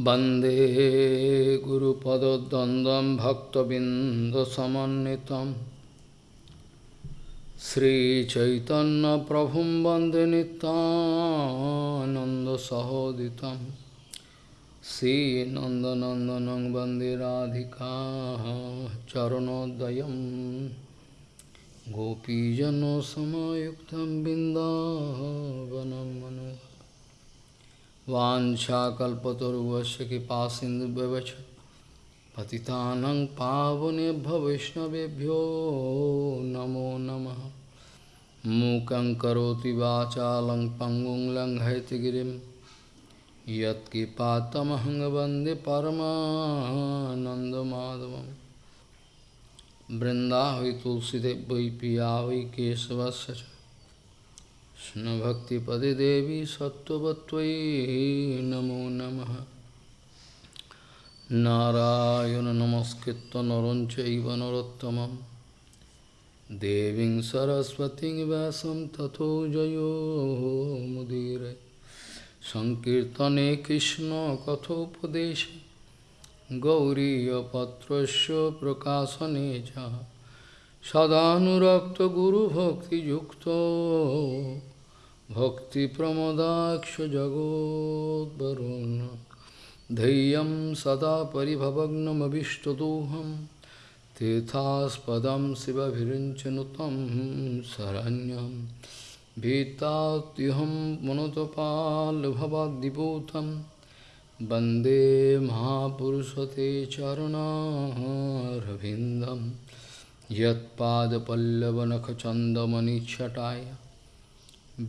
वन्दे गुरुपदद्वन्द्वं भक्तबिन्दसमन्वितं श्रीचैतन्यप्रभुं वन्दे नितानन्दसहोदितं श्रीनन्दनन्दनं वन्दे राधिका चरणोदयं गोपीजनसमायुक्तं बिन्दावनं मनो वाञ्छाकल्पतरुवस्य कृपासिन्धुव्यवच पतितानं पावनेभ्यो वैष्णवेभ्यो नमो नमः। मूकं करोति वाचालं पङ्गुं लङ्घयतिगिरिं यत्कृपातमहं वंदे परमानन्दमाधवं तुलसीदेव वै কৃষ্ণভক্তিপদে দেবী সত্যবত্বয়ী নমো নম। নারায়ণ নমস্কৃত নরঞ্চব নরোত্তম দেবী সরস্বতী ব্যাসম তথো জয়োমুদীর সংকীর্তনে কৃষ্ণ কথোপদেশ। গৌরীপত্র প্রকাশনে সদানুরক্ত গুরুভক্তিযুক্ত। भक्तिप्रमदाक्षजगोद्वरुन् धैर्यं सदा परिभवग्नमभिष्टदोहं तीर्थास्पदं शिवभिरिञ्चनुतं शरण्यं। भीतात्युहं पुनतपाल्भवाद्दिपूतं वंदे महापुरुषते चरणारविन्दम् यत्पादपल्लवनखचन्दमनिच्छटाय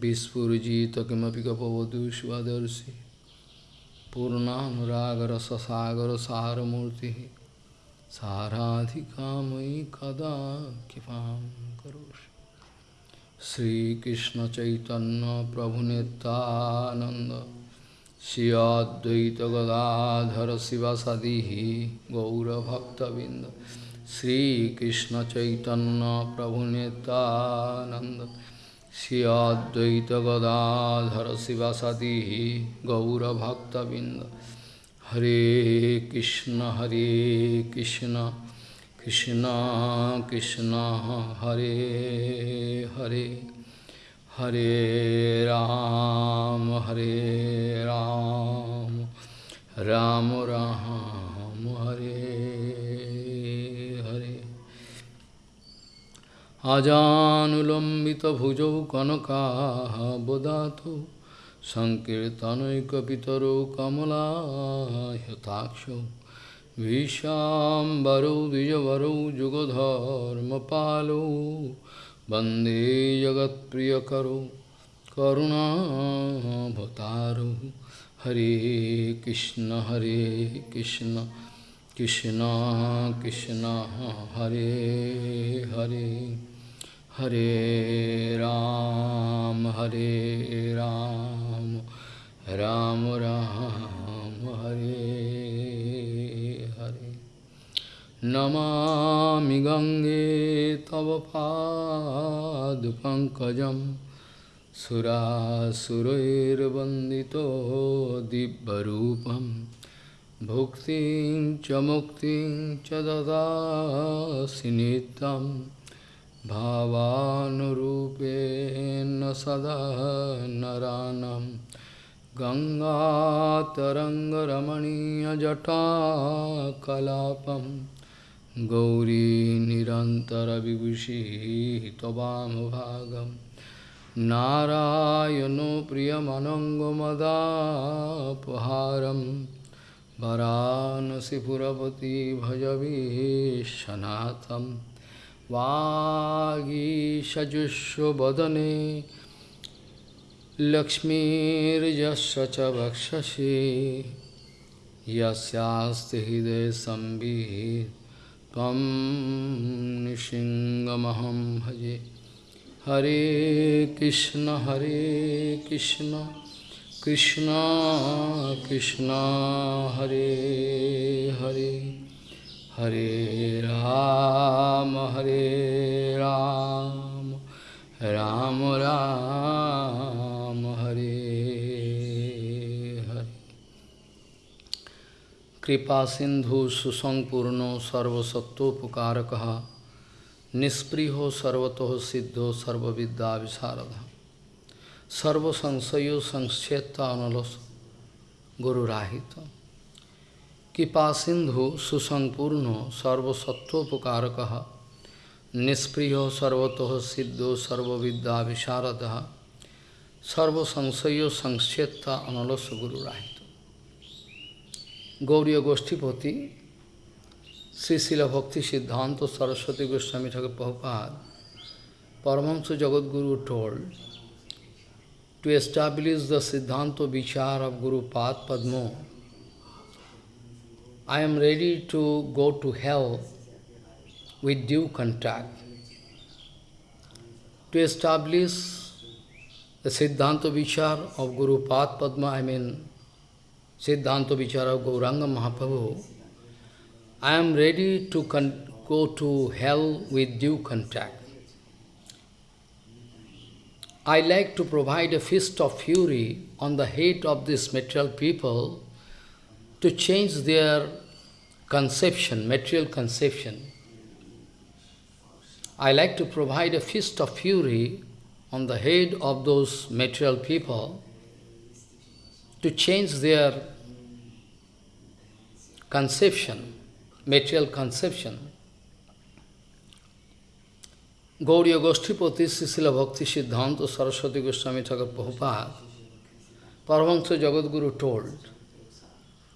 विस्फुजित किमपि गपवधू स्वदर्शि पूर्णानुरागरससागरसारमूर्तिः साराधिकामयि कदा कृपां करोषि श्रीकृष्णचैतन्यप्रभुनितानन्द श्रियाद्वैतगदाधर शिवसदिः गौरभक्तबिन्द श्रीकृष्ण चैतन्य प्रभु नित्यानंद श्रियाद्वैत गदाधर शिवासादि गौरभक्तबिंद हरे कृष्ण हरे कृष्ण कृष्ण कृष्ण हरे हरे हरे राम हरे राम राम राम हरे अजानुलम्बितभुजौ कनकाबदातौ सङ्कीर्तनैकपितरौ कमलायताक्षौ विशाम्बरौ द्विजवरौ जुगधर्मपालौ वंदे जगत्प्रियकरौ करुणाभतारौ हरे कृष्ण हरे Krishna Krishna Krishna, Hare Hare. Hare Ram, Hare Ram, Ram Ram, Hare Hare. Namami Gange Tavapad Pankajam. Pad Pankajam Surasurairvandito Dibbarupam Bhuktim Chamuktim Chadada Sinitam भावानुरूपेण सदा नरानं। गङ्गातरङ्गरमणीयजटा कलापं। गौरीनिरन्तरविभूषिः त्ववामभागं नारायणो प्रियमनङ्गमदापहारं वरानसिपुरपति भजवीशनाथम् वागीशजुष्वदने लक्ष्मीर्जस्व च भक्षसि यस्यास्ति भजे। हरे कृष्ण हरे कृष्ण कृष्ण कृष्ण हरे हरे। हरे राम हरे राम राम राम, हरे हरे। कृपा सिंधु सुसंपूर्णो सर्वसत्वोपकारक निस्पृहो सर्वतो सिद्धो सर्वविद्या विशारद सर्वसंशयो संक्षेत्ता अनलस गुरुराहितम कृपा सिंधु सुसंपूर्ण सर्वसत्वोपकार निष्प्रिय सर्वतः सिद्धो सर्विद्या विशारद, सर्वसंशय संक्षेपता अनलस गुरुराहित गौरी गोष्ठीपति श्रीशिल भक्ति सिद्धांत तो Saraswati Goswami Thakur Prabhupada Paramahamsa Jagadguru told to establish the siddhanta vichar of Guru Pad I am ready to go to hell with due contact. To establish the Siddhanta Vichar of Guru Pad Padma, I mean Siddhanta Vichara Gauranga Mahaprabhu, I am ready to go to hell with due contact. I like to provide a fist of fury on the hate of these material people to change their conception, material conception. I like to provide a fist of fury on the head of those material people to change their conception, material conception. Gauriya Goshtipati Srila Bhakti Siddhanta Saraswati Goswami Thakur Prabhupada, Paramahansa Jagadguru told,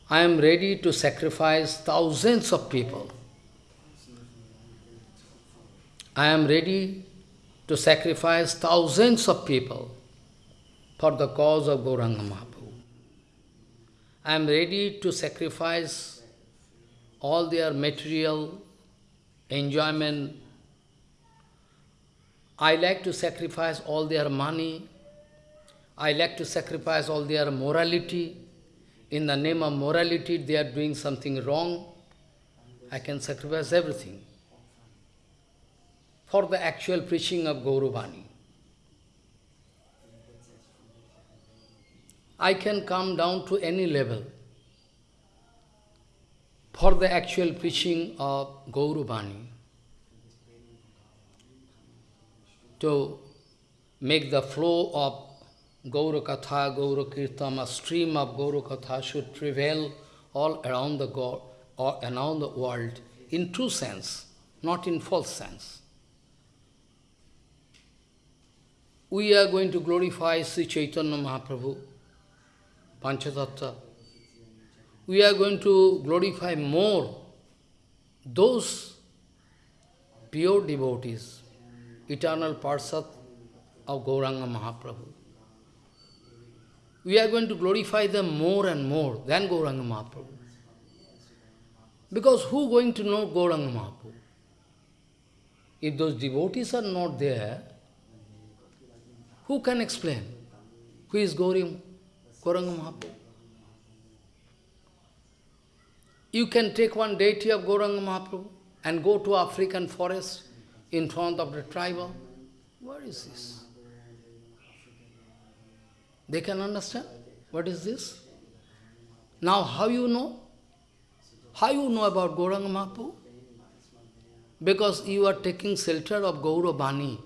I am ready to sacrifice thousands of people. I am ready to sacrifice thousands of people for the cause of Gauranga Mahaprabhu. I am ready to sacrifice all their material enjoyment. I like to sacrifice all their money. I like to sacrifice all their morality. In the name of morality, they are doing something wrong. I can sacrifice everything for the actual preaching of Gauravani. I can come down to any level for the actual preaching of Gaurubani, to make the flow of Gauru Katha, Gauru Kirtam, a stream of Gauru Katha should prevail all around the God, or around the world, in true sense, not in false sense. We are going to glorify Sri Chaitanya Mahaprabhu, Panchatattva, we are going to glorify more those pure devotees, eternal parsat of Gauranga Mahaprabhu. We are going to glorify them more and more than Gauranga Mahaprabhu. Because who going to know Gauranga Mahaprabhu? If those devotees are not there, who can explain? Who is Gauranga Mahaprabhu? You can take one deity of Gauranga Mahaprabhu and go to African forest in front of the tribal. What is this? They can understand? What is this? Now how you know? How you know about Gauranga Mahaprabhu? Because you are taking shelter of Gauravani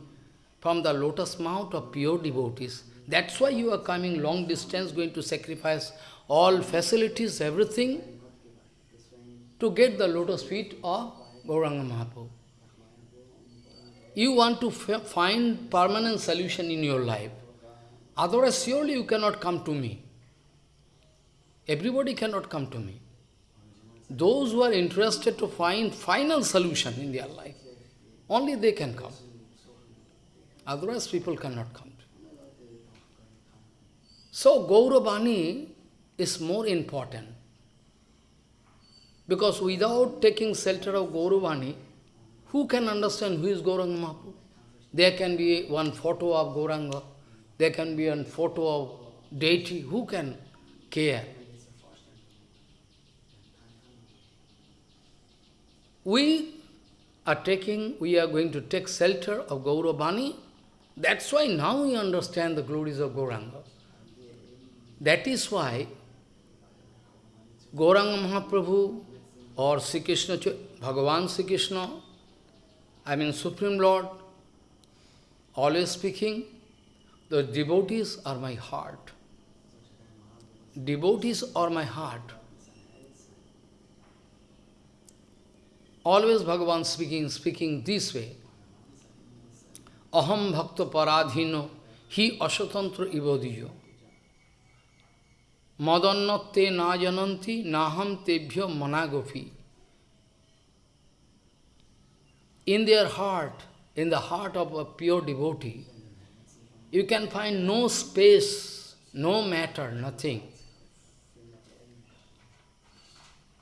from the lotus mouth of pure devotees. That's why you are coming long distance, going to sacrifice all facilities, everything, to get the lotus feet of Gauranga Mahaprabhu. You want to find permanent solution in your life. Otherwise, surely you cannot come to me. Everybody cannot come to me. Those who are interested to find final solution in their life, only they can come. Otherwise, people cannot come. So, Gauravani is more important. Because without taking shelter of Gauravani, who can understand who is Gauranga Mahaprabhu? There can be one photo of Gauranga, there can be one photo of deity, who can care? We are taking, we are going to take shelter of Gauravani, that's why now we understand the glories of Gauranga. That is why Gauranga Mahaprabhu or Sri Krishna, Bhagavan Sri Krishna, I mean Supreme Lord, always speaking, the devotees are my heart. Devotees are my heart. Always Bhagavan speaking, speaking this way. Aham bhakta paradhino hi asatantra ivodiyo. Na jananti naham tebhyo managopi. In their heart, in the heart of a pure devotee, you can find no space, no matter, nothing.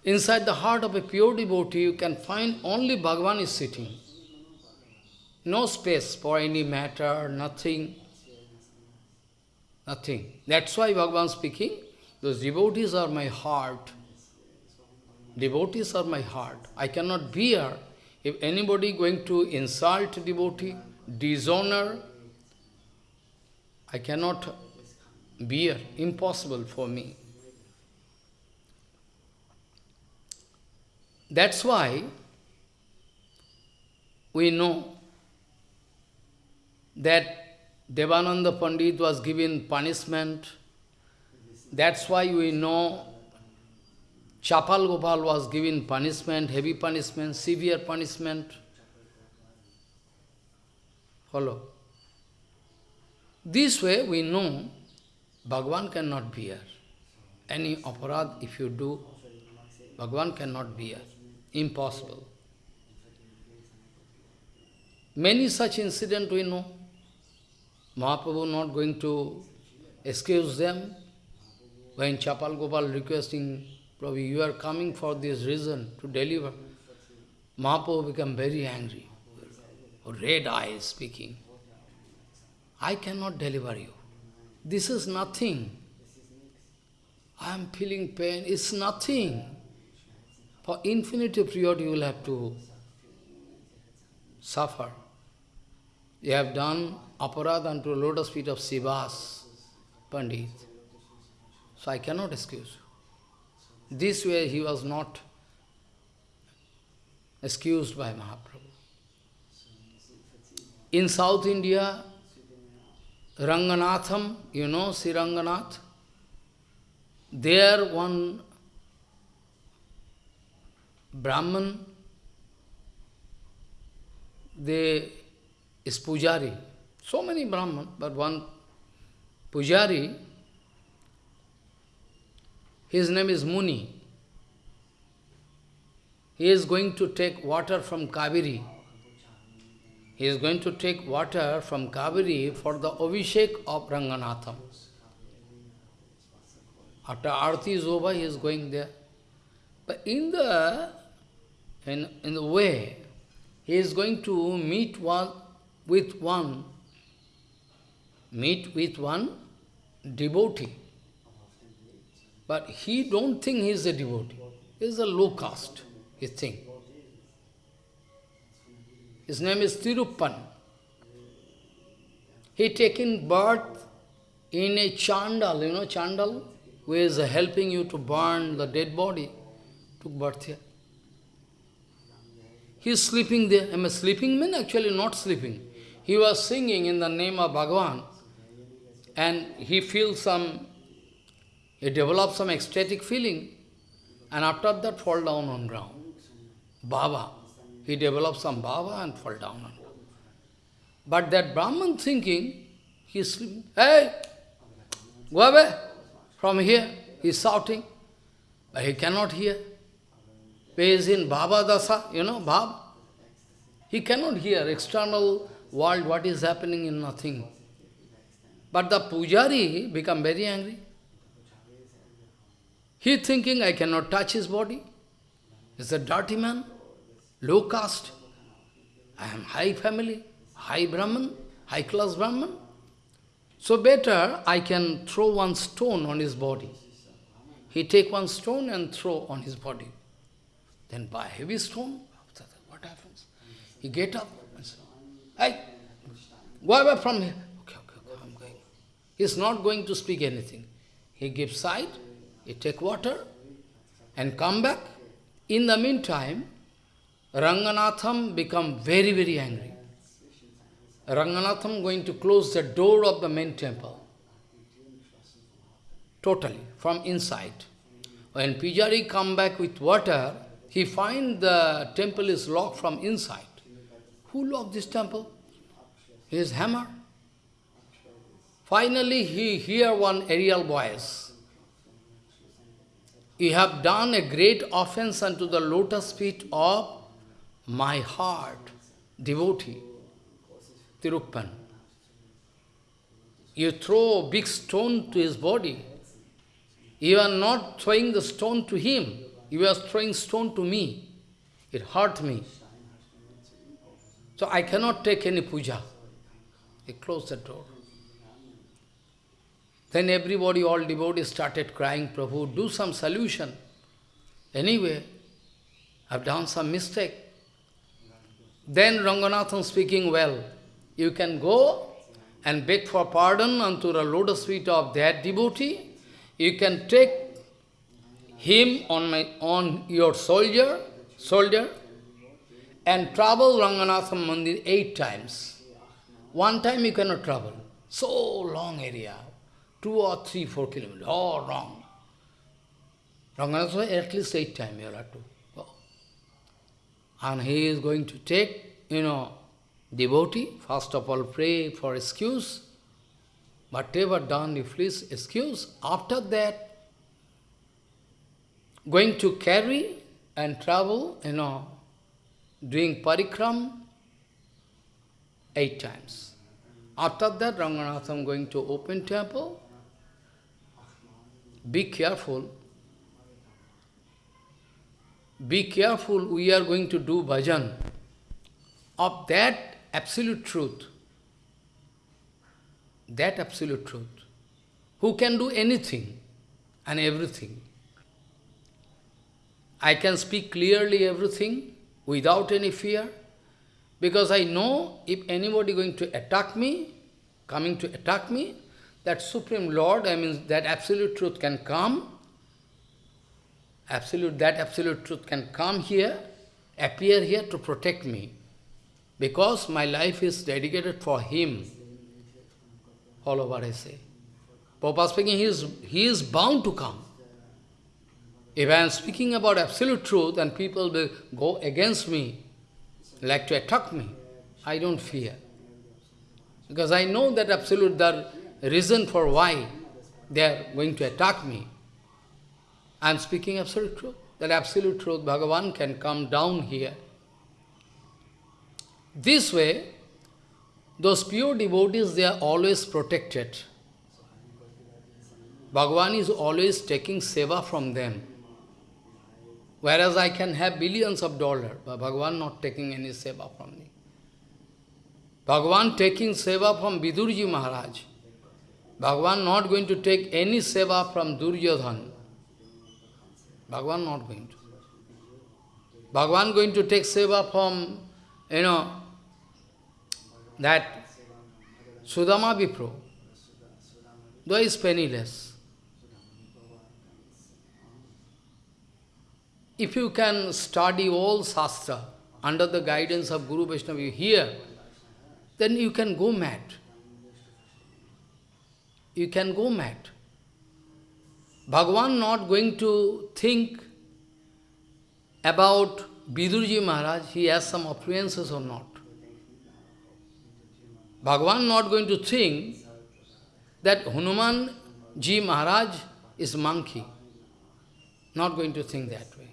Inside the heart of a pure devotee, you can find only Bhagavan is sitting. No space for any matter, nothing. Nothing. That's why Bhagavan speaking, those devotees are my heart. Devotees are my heart. I cannot bear if anybody going to insult devotee, dishonor, I cannot bear, impossible for me. That's why we know that Devananda Pandit was given punishment. That's why we know Chapal Gopal was given punishment, heavy punishment, severe punishment. Follow. This way we know Bhagavan cannot bear. Any aparad if you do, Bhagavan cannot bear. Impossible. Many such incidents we know. Mahaprabhu not going to excuse them. When Chapal Gopal requesting, Prabhu, you are coming for this reason to deliver. Mahaprabhu become very angry. Red eyes speaking. I cannot deliver you. This is nothing. I am feeling pain. It's nothing. For infinite period you will have to suffer. You have done aparad unto lotus feet of Srivas, Pandit. So I cannot excuse you. This way he was not excused by Mahaprabhu. In South India, Ranganatham, you know Sri Ranganath? There one Brahman, they is Pujari. So many Brahman, but one Pujari, his name is Muni. He is going to take water from Kaveri. He is going to take water from Kaveri for the Abhishek of Ranganatham. After Arti is over, he is going there. But in the, in, in the way, he is going to meet one with one, meet with one devotee. But he don't think he is a devotee. He is a low caste, he thinks. His name is Tiruppan. He taken birth in a chandal, you know chandal, who is helping you to burn the dead body. Took birth here. He is sleeping there. I sleeping? mean actually not sleeping. He was singing in the name of Bhagavan and he feels some, he develops some ecstatic feeling and after that fall down on ground. Baba. He develops some bhava and fall down. But that Brahman thinking, he is. Hey, go away from here. He shouting, but he cannot hear. He is in Bhava Dasa, you know, Bhav. He cannot hear external world, what is happening in nothing. But the pujari become very angry. He thinking, I cannot touch his body. He's a dirty man, low caste. I am high family, high Brahman, high class Brahman. So better I can throw one stone on his body. He take one stone and throw on his body. Then by heavy stone, what happens? He get up and say, Hey, go away from here. Okay, okay, okay, I'm going. He's not going to speak anything. He gives sight, he take water, and come back. In the meantime, Ranganatham become very, very angry. Ranganatham going to close the door of the main temple. Totally, from inside. When Pujari come back with water, he find the temple is locked from inside. Who locked this temple? His hammer. Finally, he hear one aerial voice. You have done a great offense unto the lotus feet of my heart, devotee, Tiruppan. You throw a big stone to his body. You are not throwing the stone to him. You are throwing stone to me. It hurt me. So I cannot take any puja. He closed the door. Then everybody, all devotees started crying, Prabhu, do some solution. Anyway, I've done some mistake. Then Ranganathan speaking well, you can go and beg for pardon unto the lotus feet of that devotee. You can take him on my on your soldier, soldier, and travel Ranganathan Mandir eight times. One time you cannot travel. So long area two or three, four kilometers, all wrong. Ranganatha, at least eight times you have to. And he is going to take, you know, devotee, first of all pray for excuse, whatever done, you please excuse. After that, going to carry and travel, you know, doing parikram eight times. After that, Ranganatham going to open temple, be careful. Be careful, we are going to do bhajan of that absolute truth. That absolute truth. Who can do anything and everything. I can speak clearly everything without any fear, because I know if anybody going to attack me, coming to attack me, that Supreme Lord, I mean, that absolute truth can come, absolute, that absolute truth can come here, appear here to protect me. Because my life is dedicated for Him. All over I say. Papa speaking, he is, he is bound to come. If I am speaking about absolute truth and people will go against me, like to attack me, I don't fear. Because I know that absolute, the reason for why they are going to attack me. I am speaking absolute truth. That absolute truth, Bhagavan can come down here. This way, those pure devotees, they are always protected. Bhagavan is always taking seva from them. Whereas I can have billions of dollars, but Bhagavan not taking any seva from me. Bhagavan taking seva from Vidurji Maharaj. Bhagavan not going to take any seva from Duryodhan. Bhagavan not going to. Bhagavan going to take seva from, you know, that Sudama Vipro, though is penniless. If you can study all Shastra under the guidance of Guru Vaishnava here, then you can go mad you can go mad. Bhagavan not going to think about Vidurji Maharaj, he has some appearances or not. Bhagavan not going to think that Hanuman Ji Maharaj is monkey. Not going to think that way.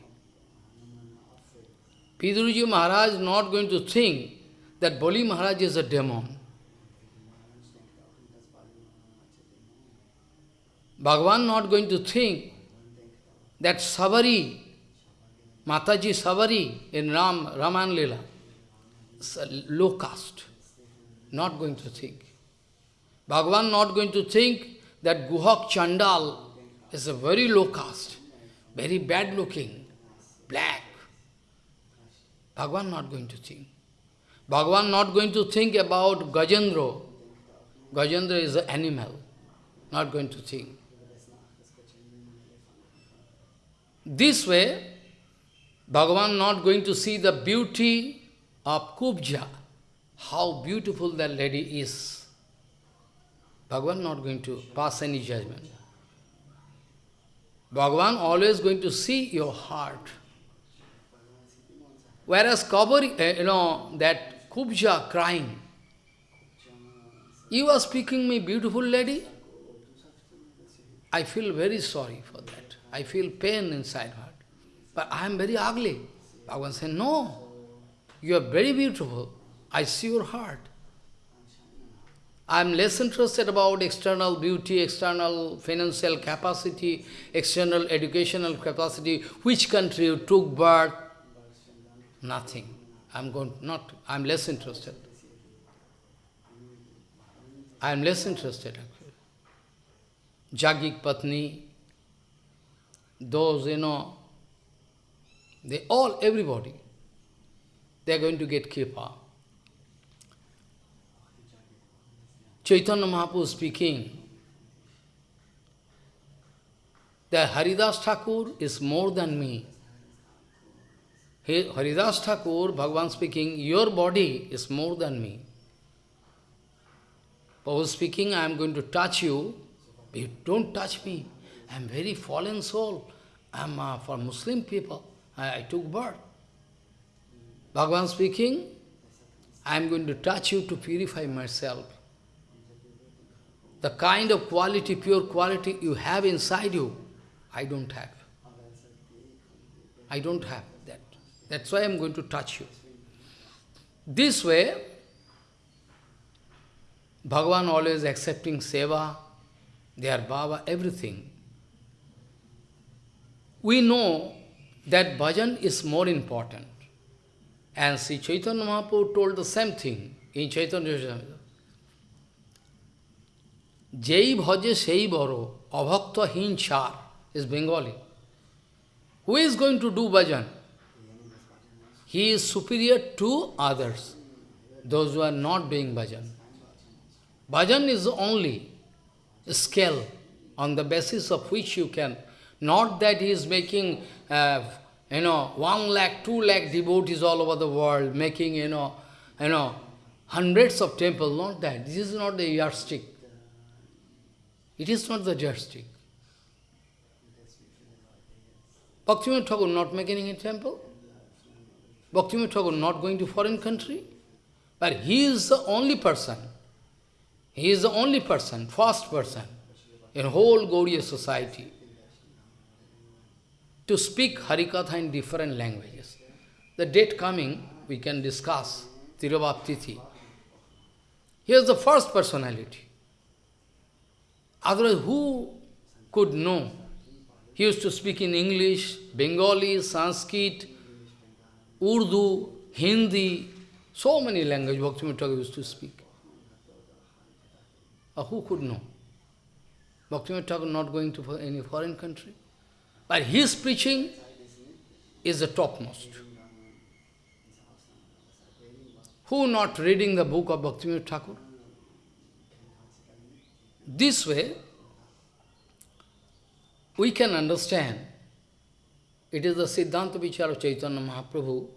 Vidurji Maharaj not going to think that Bali Maharaj is a demon. Bhagavan not going to think that Savari, Mataji Savari in Ram, Raman Lila, is a low caste. Not going to think. Bhagavan not going to think that Guhak Chandal is a very low caste, very bad looking, black. Bhagavan not going to think. Bhagavan not going to think about Gajendra. Gajendra is an animal. Not going to think. This way, Bhagavan not going to see the beauty of Kubja, how beautiful that lady is. Bhagavan not going to pass any judgment. Bhagavan always going to see your heart. Whereas Kabari, uh, you know, that Kubja crying, you are speaking me, beautiful lady. I feel very sorry for. I feel pain inside heart. But I am very ugly. Bhagavan said, no, you are very beautiful. I see your heart. I am less interested about external beauty, external financial capacity, external educational capacity, which country you took birth. Nothing. I'm going not I'm less interested. I am less interested actually. Jagik Patni, those, you know, they all, everybody, they are going to get kripa. Chaitanya Mahaprabhu speaking that Haridas Thakur is more than me. Haridas Thakur, Bhagavan speaking, your body is more than me. Prabhu speaking, I am going to touch you, you don't touch me. I am very fallen soul. I am uh, for Muslim people. I, I took birth. Bhagavan speaking, I am going to touch you to purify myself. The kind of quality, pure quality you have inside you, I don't have. I don't have that. That's why I'm going to touch you. This way, Bhagavan always accepting seva, their bhava, everything. We know that bhajan is more important. And Sri Chaitanya Mahaprabhu told the same thing in Chaitanya Chaitanya. Jai bhaje sei baro, abhakta hinchar is Bengali. Who is going to do bhajan? He is superior to others, those who are not doing bhajan. Bhajan is only a scale on the basis of which you can, not that he is making, uh, you know, one lakh, two lakh devotees all over the world, making, you know, you know, hundreds of temples, not that. This is not the yardstick. It is not the yardstick. Bhaktivinoda Thakur not making a temple. Bhaktivinoda Thakur not going to foreign country. But he is the only person he is the only person, first person in whole Gaudiya society to speak Harikatha in different languages. The date coming, we can discuss, Tirubhaptithi. He is the first personality. Otherwise, who could know? He used to speak in English, Bengali, Sanskrit, Urdu, Hindi, so many languages Bhaktivinoda used to speak. Or who could know? Bhaktivinoda not going to any foreign country. But his preaching is the topmost. Who not reading the book of Bhaktivinoda Thakur? This way, we can understand, it is the Siddhanta Vichar of Chaitanya Mahaprabhu,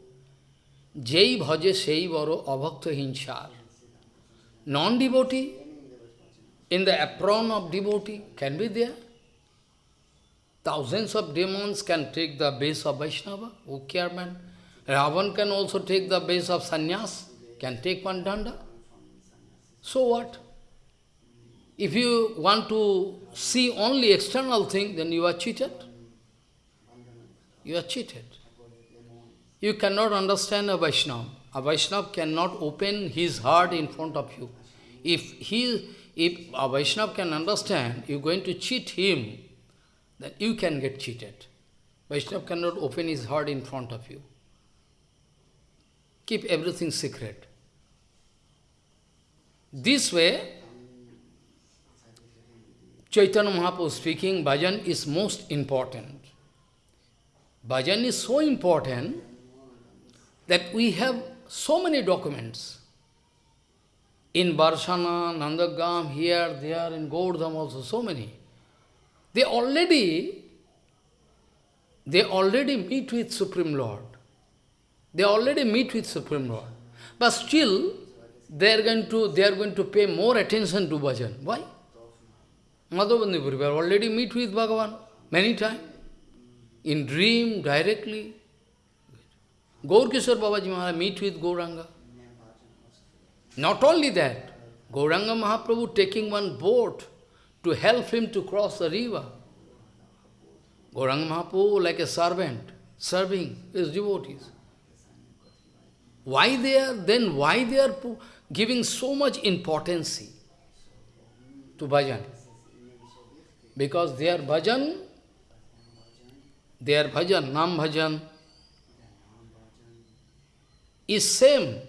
Jai bhaje sei varo abhakta hinchar. Non-devotee in the apron of devotee can be there. Thousands of demons can take the base of Vaishnava, who care man. Ravan can also take the base of sannyas, can take one danda. So what? If you want to see only external thing, then you are cheated. You are cheated. You cannot understand a Vaishnava. A Vaishnava cannot open his heart in front of you. If he if a Vaishnava can understand, you're going to cheat him, then you can get cheated. Vaishnava cannot open his heart in front of you. Keep everything secret. This way, Chaitanya Mahaprabhu speaking, bhajan is most important. Bhajan is so important that we have so many documents. In Barshana, Nandagam, here, there, in Gaurdham also, so many. They already they already meet with Supreme Lord. They already meet with Supreme Lord. But still, they are going to, they are going to pay more attention to bhajan. Why? Madhavendra Purivar already meet with Bhagavan many times. In dream, directly. Gaur Kishore Babaji Maharaj meet with Gauranga. Not only that, Gauranga Mahaprabhu taking one boat to help him to cross the river. Gauranga Mahaprabhu like a servant, serving his devotees. Why they are, then why they are giving so much importance to bhajan? Because their bhajan, their bhajan, nam bhajan, is same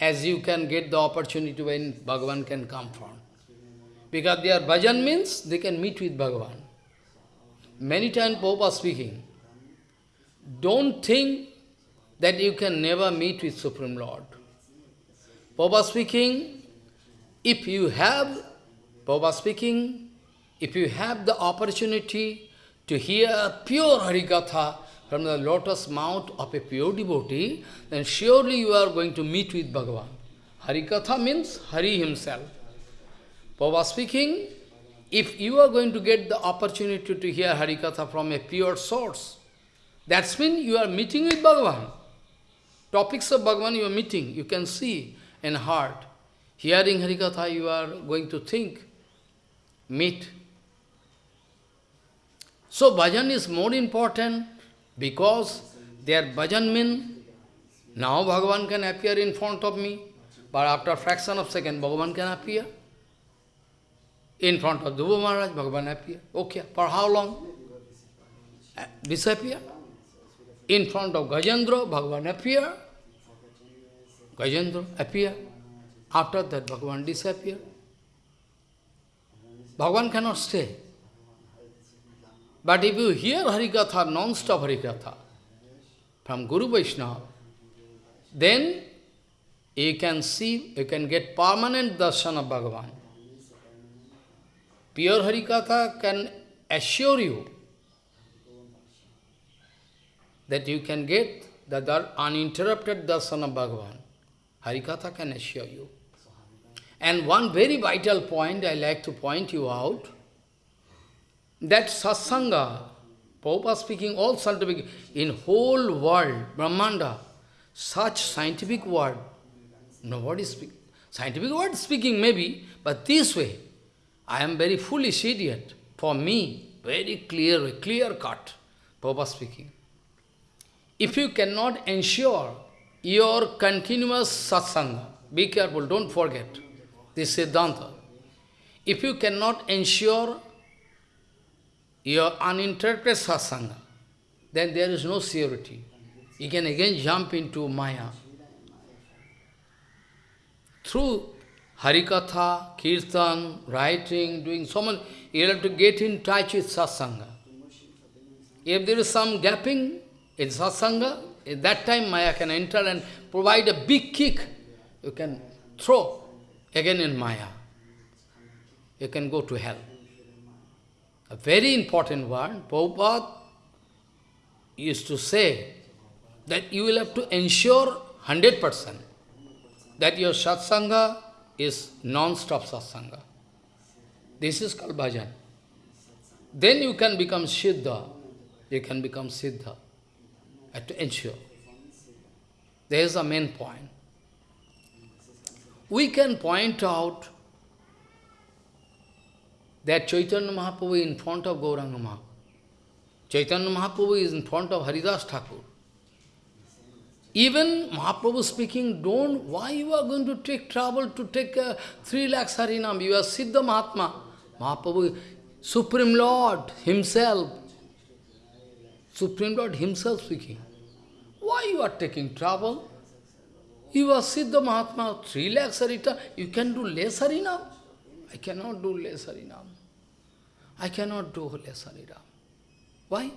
as you can get the opportunity when Bhagavan can come from. Because their bhajan means they can meet with Bhagavan. Many times Prabhupada speaking, don't think that you can never meet with Supreme Lord. Prabhupada speaking, if you have, Prabhupada speaking, if you have the opportunity to hear pure Harikatha from the lotus mouth of a pure devotee, then surely you are going to meet with Bhagavan. Harikatha means Hari himself. Prabhupada speaking, if you are going to get the opportunity to hear Harikatha from a pure source, that means you are meeting with Bhagavan. Topics of Bhagavan you are meeting, you can see in heart. Hearing Harikatha, you are going to think, meet. So bhajan is more important because their bhajan means now Bhagavan can appear in front of me, but after a fraction of second, Bhagavan can appear. In front of Dhruva Maharaj, Bhagavan appear. Okay, for how long? Uh, disappear. In front of Gajendra, Bhagavan appear. Gajendra appear. After that, Bhagavan disappear. Bhagavan cannot stay. But if you hear Harikatha, non-stop Harikatha, from Guru Vaishnava, then you can see, you can get permanent darshan of Bhagavan. Pure Harikatha can assure you that you can get the uninterrupted darshan of Bhagavan. Harikatha can assure you. And one very vital point I like to point you out, that satsanga, Prabhupada speaking all scientific, in whole world, Brahmanda, such scientific word, nobody speak. Scientific word speaking maybe, but this way, I am very foolish idiot. For me, very clear, clear cut, Prabhupada speaking. If you cannot ensure your continuous satsanga, be careful, don't forget this Siddhanta. If you cannot ensure your uninterrupted satsanga, then there is no surety. You can again jump into Maya. Through Harikatha, Kirtan, writing, doing so much, you have to get in touch with satsanga. If there is some gapping in satsanga, at that time Maya can enter and provide a big kick. You can throw again in Maya. You can go to hell. A very important one, Prabhupada used to say that you will have to ensure 100% that your satsanga is non-stop satsanga. This is called bhajan. Then you can become siddha. You can become siddha. have to ensure. There is a main point. We can point out that Chaitanya Mahaprabhu in front of Gauranga Mahaprabhu. Chaitanya Mahaprabhu is in front of Haridas Thakur. Even Mahaprabhu speaking, don't, why you are going to take trouble to take uh, three lakhs Harinam? You are Siddha Mahatma. Mahaprabhu, Supreme Lord himself, Supreme Lord himself speaking. Why you are taking trouble? You are Siddha Mahatma, three lakhs Harita, you can do less Harinam? I cannot do less Harinam. I cannot do less Harinam. Why?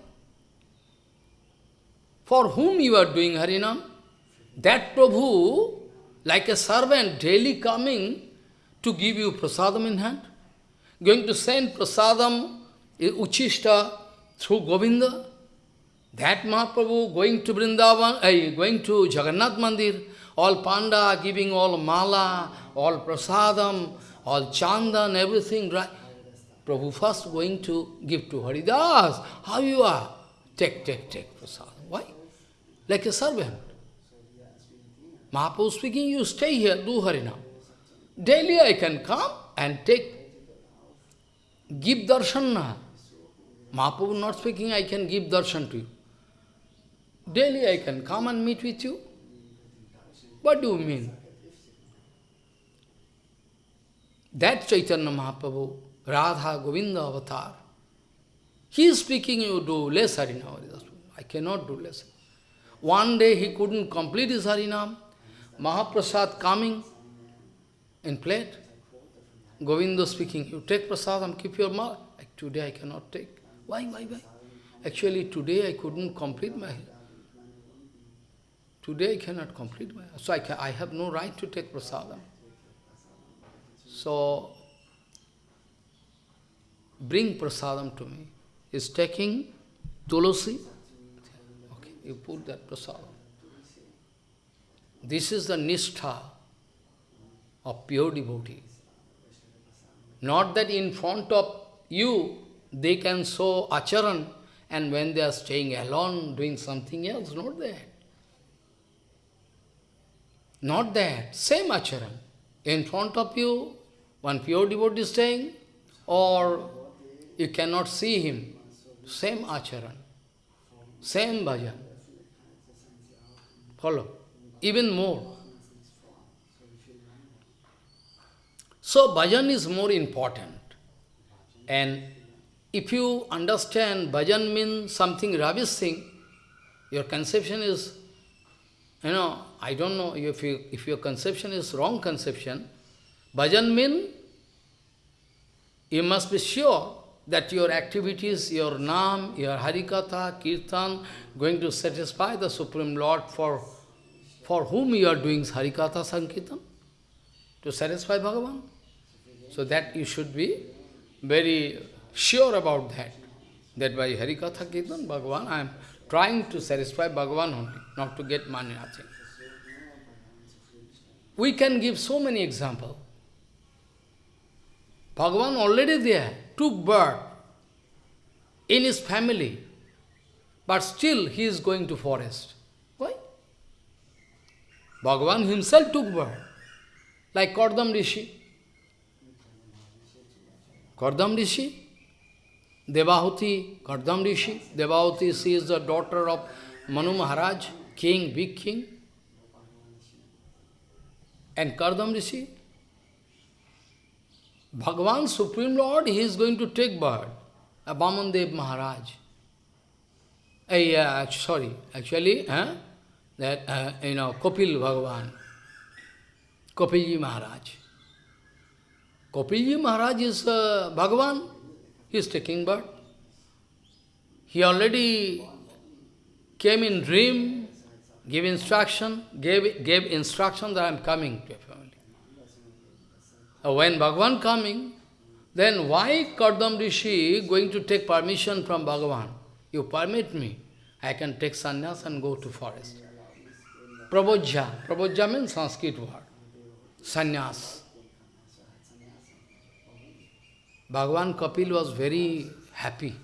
For whom you are doing Harinam? That Prabhu, like a servant, daily coming to give you prasadam in hand, going to send prasadam, uchishta, through Govinda, that Mahaprabhu going to Vrindavan, uh, going to Jagannath Mandir, all panda giving all mala, all prasadam, all chandan, everything, right? Prabhu first going to give to Haridas. How you are? Take, take, take prasadam. Like a servant. Mahaprabhu speaking, you stay here, do Harinam. Daily I can come and take, give darshan. Mahaprabhu not speaking, I can give darshan to you. Daily I can come and meet with you. What do you mean? That Chaitanya Mahaprabhu, Radha Govinda avatar, he is speaking, you do less Harinam. I cannot do less. One day he couldn't complete his Harinam. Mahaprasad coming in plate. Govinda speaking, you take prasadam, keep your mouth. Like, today I cannot take. Why, why, why? Actually, today I couldn't complete my... Today I cannot complete my... So I, can, I have no right to take prasadam. So, bring prasadam to me. Is taking tulasi. You put that prasadam. This is the nishtha of pure devotee. Not that in front of you, they can show acharan, and when they are staying alone, doing something else, not that. Not that. Same acharan. In front of you, one pure devotee is staying, or you cannot see him. Same acharan. Same bhajan. Follow. Even more. So bhajan is more important. And if you understand bhajan means something ravishing, your conception is, you know, I don't know if, you, if your conception is wrong conception, bhajan means you must be sure that your activities, your nam, your harikatha, kirtan, going to satisfy the Supreme Lord for, for whom you are doing harikatha sankirtan? To satisfy Bhagavan? So that you should be very sure about that. That by Harikatha Kirtan, Bhagavan, I am trying to satisfy Bhagavan only, not to get money, nothing. We can give so many examples. Bhagavan already there, took birth in his family, but still he is going to forest. Why? Bhagavan himself took birth, like Kardam Rishi. Kardam Rishi, Devahuti, Kardam Rishi. Devahuti, she is the daughter of Manu Maharaj, king, big king. And Kardam Rishi, Bhagavan, Supreme Lord, he is going to take birth. Vamandev Maharaj. Uh, sorry, actually, uh, that, uh, you know, Kopil Bhagavan, Kopilji Maharaj. Kopilji Maharaj is uh, Bhagavan, he is taking birth. He already came in dream, gave instruction, gave, gave instruction that I am coming to. Uh, Uh, when Bhagavan coming, then why Kardam Rishi going to take permission from Bhagavan? You permit me, I can take sannyas and go to forest. Prabojja. Prabojja means Sanskrit word. Sannyas. Bhagavan Kapil was very happy.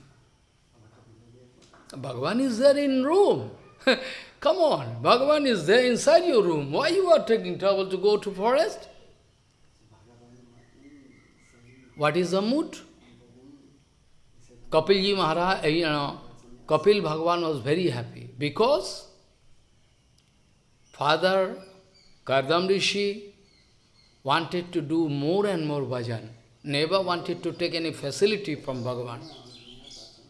Bhagavan is there in room. Come on, Bhagavan is there inside your room. Why you are taking trouble to go to forest? What is the mood? Kapilji Maharaj, eh, you know, Kapil Bhagavan was very happy because father Kardam Rishi wanted to do more and more bhajan, never wanted to take any facility from Bhagavan.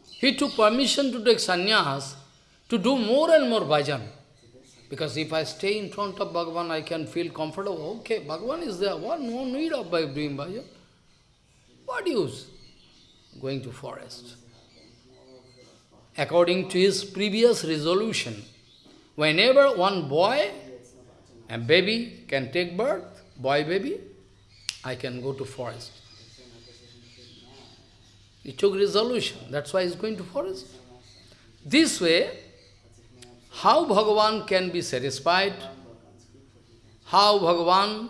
He took permission to take sannyas to do more and more bhajan. Because if I stay in front of Bhagavan, I can feel comfortable. Okay, Bhagavan is there. What? No need of doing bhajan. What use going to forest? According to his previous resolution, whenever one boy and baby can take birth, boy baby, I can go to forest. He took resolution. That's why he's going to forest. This way, how Bhagavan can be satisfied? How Bhagavan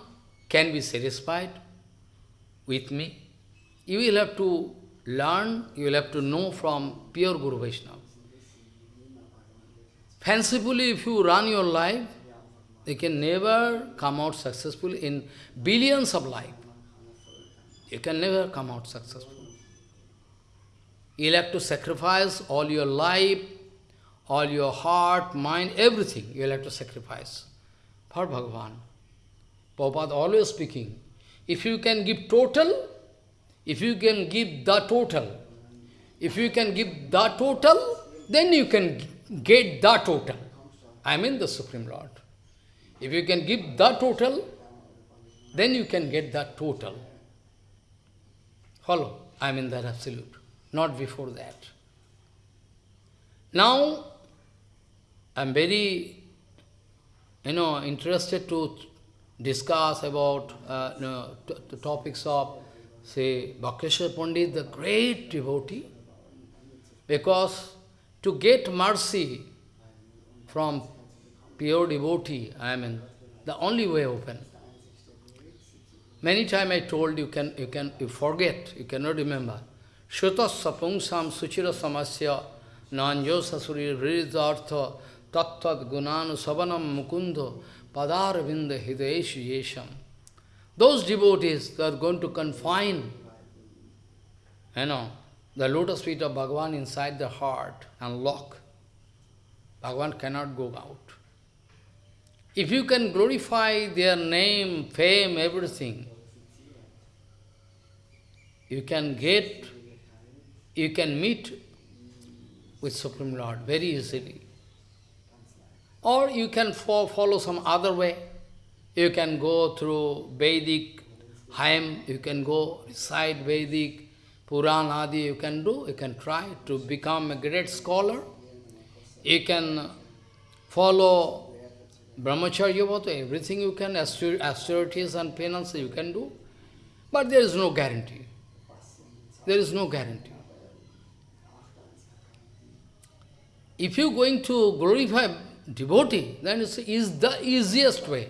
can be satisfied with me? You will have to learn, you will have to know from pure Guru Vaishnava. Fancifully, if you run your life, you can never come out successful in billions of life. You can never come out successful. You'll have to sacrifice all your life, all your heart, mind, everything you'll have to sacrifice for Bhagavan. Prabhupada always speaking, if you can give total, if you can give the total, if you can give the total, then you can get the total. I mean the Supreme Lord. If you can give the total, then you can get the total. Follow? I mean that absolute, not before that. Now, I'm very, you know, interested to discuss about uh, you know, the topics of, say, Bhakreshwar Pandit, the great devotee, because to get mercy from pure devotee, I mean, the only way open. Many times I told you can you can you forget, you cannot remember. Shutas sapungsam suchira samasya nanjo sasuri vridartha tattat gunanu savanam mukundo padaravinda hidayeshu yesham. Those devotees are going to confine, you know, the lotus feet of Bhagavan inside the heart and lock. Bhagavan cannot go out. If you can glorify their name, fame, everything, you can get, you can meet with Supreme Lord very easily. Or you can follow some other way. You can go through Vedic hymn, you can go recite Vedic, Puran Adi, you can do, you can try to become a great scholar. You can follow Brahmacharya Vata, everything you can, austerities and penance you can do. But there is no guarantee. There is no guarantee. If you are going to glorify devotee, then it is the easiest way.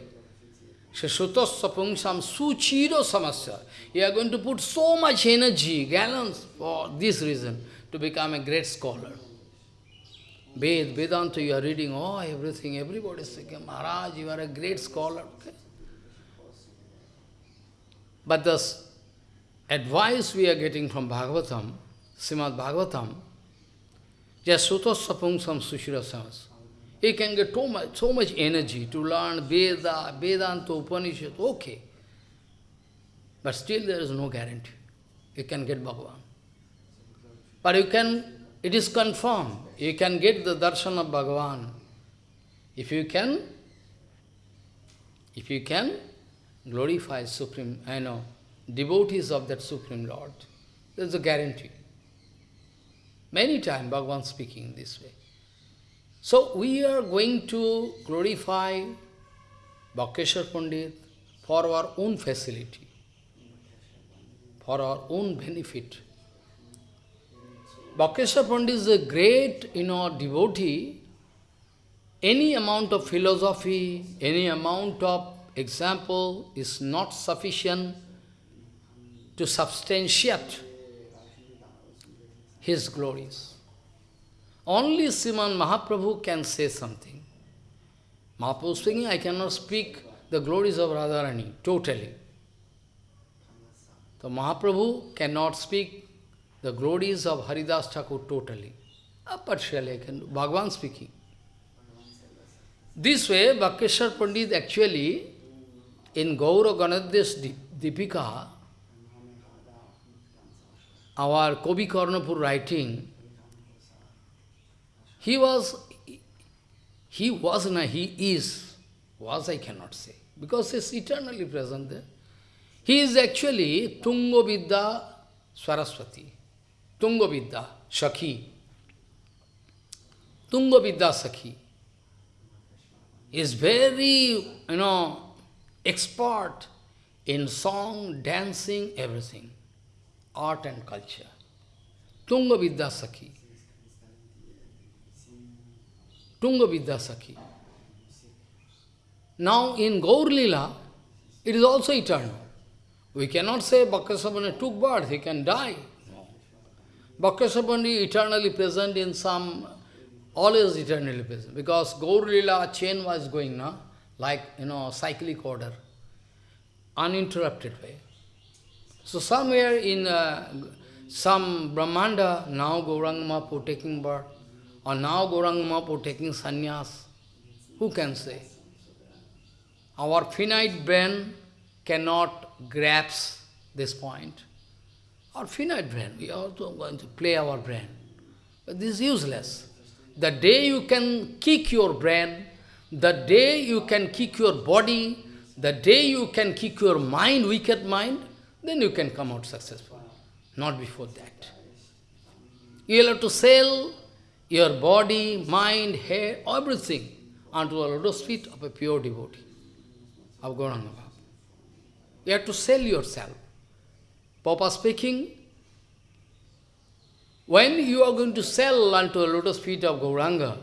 Shashutas sapungsam suchiro samasya. You are going to put so much energy, gallons, for this reason, to become a great scholar. Ved, Vedanta, you are reading, oh, everything, everybody is saying, Maharaj, you are a great scholar. Okay? But the advice we are getting from Bhagavatam, Srimad Bhagavatam, just sutos sapungsam sushirasamas. He can get so much, so much energy to learn Veda, Vedanta, Upanishad, okay. But still there is no guarantee. You can get Bhagavan. But you can, it is confirmed, you can get the darshan of Bhagavan. If you can, if you can glorify Supreme, I know, devotees of that Supreme Lord, there is a guarantee. Many times Bhagavan speaking this way. So we are going to glorify Bhakeshwar Pandit for our own facility, for our own benefit. Bhakeshwar Pandit is a great, you know, devotee. Any amount of philosophy, any amount of example is not sufficient to substantiate his glories. Only Sriman Mahaprabhu can say something. Mahaprabhu speaking, I cannot speak the glories of Radharani totally. So Mahaprabhu cannot speak the glories of Haridas Thakur totally. Uh, partially I can do. Bhagavan speaking. This way, Bhakeshwar Pandit actually, in Gaura Ganoddesha Dipika, our Kobi Karnapur writing, he was, he was, na, he is, was I cannot say, because he is eternally present there. He is actually Tunga Vidya Saraswati, Tunga Vidya Shakhi, Tunga Vidya Sakhi. Is very, you know, expert in song, dancing, everything art and culture. Tunga Vidyasakhi. Tunga Vidyasakhi. Now in Gaur Lila, it is also eternal. We cannot say Bhakreshwar Pandit took birth, he can die. No. Eternally present in some, always eternally present. Because Gaur Lila chain was going now, like, you know, cyclic order, uninterrupted way. So somewhere in uh, some Brahmanda, now Gauranga Mahaprabhu taking birth, or now Gauranga Mahaprabhu taking sannyas, who can say? Our finite brain cannot grasp this point. Our finite brain, we are also going to play our brain. But this is useless. The day you can kick your brain, the day you can kick your body, the day you can kick your mind, wicked mind, then you can come out successful. Not before that. You will have to sell your body, mind, hair, everything unto the lotus feet of a pure devotee of Gauranga Baba. You have to sell yourself. Papa speaking, when you are going to sell unto the lotus feet of Gauranga,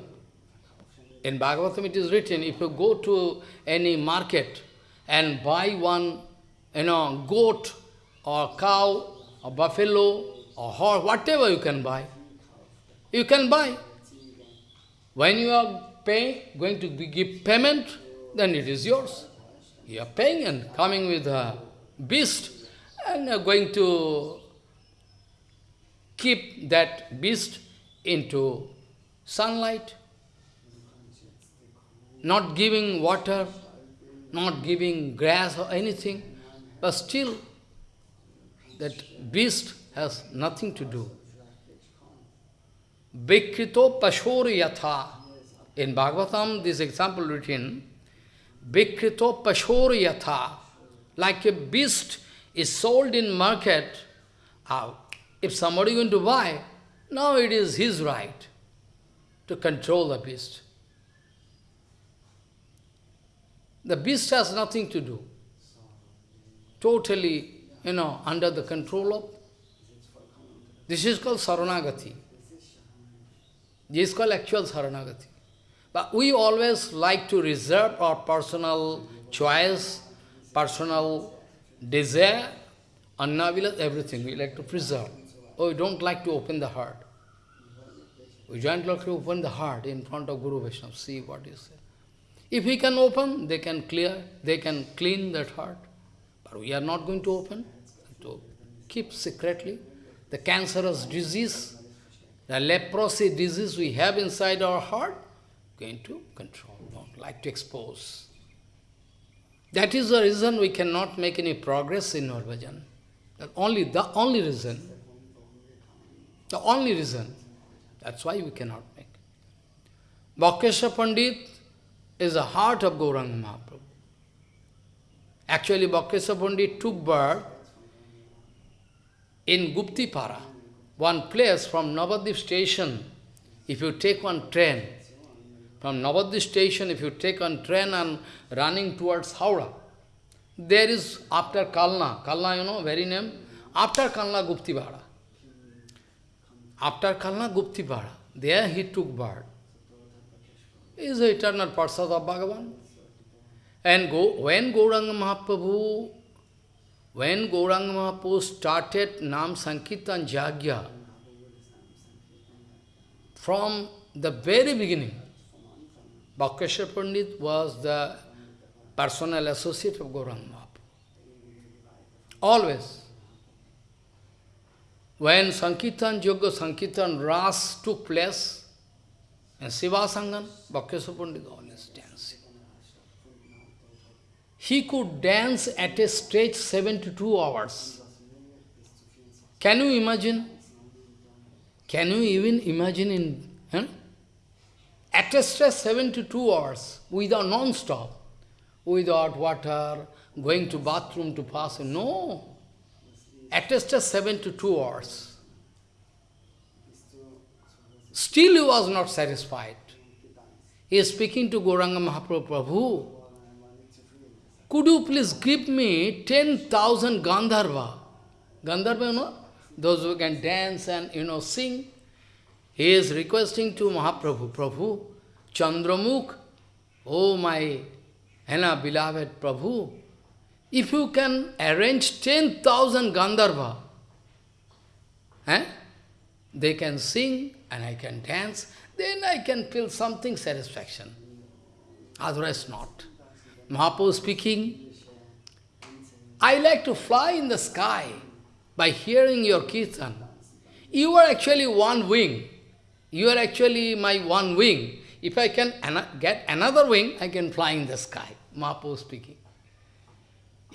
in Bhagavatam it is written, if you go to any market and buy one, you know, goat or cow or buffalo or horse, whatever you can buy, you can buy. When you are paying, going to give payment, then it is yours. You are paying and coming with a beast and are going to keep that beast into sunlight, not giving water, not giving grass or anything, but still that beast has nothing to do. Vikrito pashor yatha. In Bhagavatam, this example written, Vikrito pashor yatha. Like a beast is sold in market, uh, if somebody going to buy, now it is his right to control the beast. The beast has nothing to do. Totally, you know, under the control of. This is called Saranagati. This is called actual Saranagati. But we always like to reserve our personal choice, personal desire, annavila, everything we like to preserve. Oh, we don't like to open the heart. We don't like to open the heart in front of Guru Vaishnava, see what is there. If we can open, they can clear, they can clean that heart. But we are not going to open, to keep secretly. The cancerous disease, the leprosy disease we have inside our heart, going to control, don't like to expose. That is the reason we cannot make any progress in our bhajan. That only the only reason. The only reason. That's why we cannot make. Bhakeshwar Pandit is the heart of Gauranga Mahaprabhu. Actually, Bhakeshwar Pandit took birth in Guptipara, one place from Navadip station. If you take one train, from Navadip station, if you take one train and running towards Howrah, there is after Kalna, Kalna you know, very name, after Kalna Guptipara. After Kalna Guptipara, there he took birth. He is the eternal Parsad of Bhagavan. And go, when Gauranga Mahaprabhu, when Gauranga Mahaprabhu started Nam Sankirtan Jagya, from the very beginning, Bhakkeshwar Pandit was the personal associate of Gauranga Mahaprabhu. Always. When Sankirtan Yoga, Sankirtan Ras took place, in Srivas Angan, Bhakkeshwar Pandit always dancing. He could dance at a stretch 72 hours. Can you imagine? Can you even imagine in... Huh? At a stretch 72 hours, without non-stop, without water, going to bathroom to pass. No. At a stretch 72 hours. Still he was not satisfied. He is speaking to Gauranga Mahaprabhu, Prabhu, could you please give me 10,000 Gandharva? Gandharva, you know? those who can dance and, you know, sing. He is requesting to Mahaprabhu, Prabhu, Chandramukh, oh my know, beloved Prabhu, if you can arrange 10,000 Gandharva, eh, they can sing and I can dance, then I can feel something satisfaction. Otherwise not. Mahaprabhu speaking, I like to fly in the sky by hearing your kirtan. You are actually one wing. You are actually my one wing. If I can an get another wing, I can fly in the sky. Mahaprabhu speaking.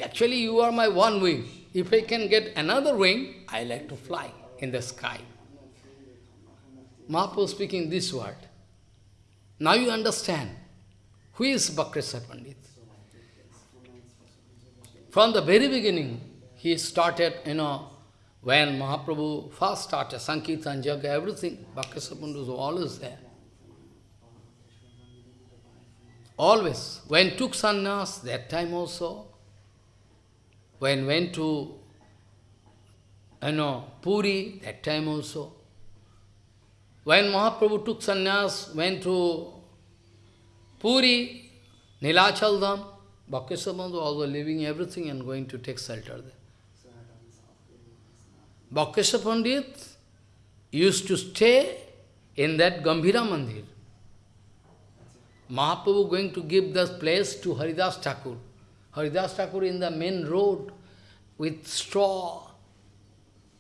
Actually, you are my one wing. If I can get another wing, I like to fly in the sky. Mahaprabhu speaking this word. Now you understand who is Bhakreshwar Pandit. From the very beginning, he started, you know, when Mahaprabhu first started, Sankirtan, Jaga, everything, Bhakreshwar Pandit was always there. Always. When took sannyas, that time also, when went to, you know, Puri, that time also. When Mahaprabhu took sannyas, went to Puri, Nilachal Dham, Bhakreshwar Pandit also leaving everything and going to take shelter there. Bhakreshwar Pandit used to stay in that Gambhira Mandir. Mahaprabhu going to give this place to Haridas Thakur. Haridas Thakur in the main road with straw.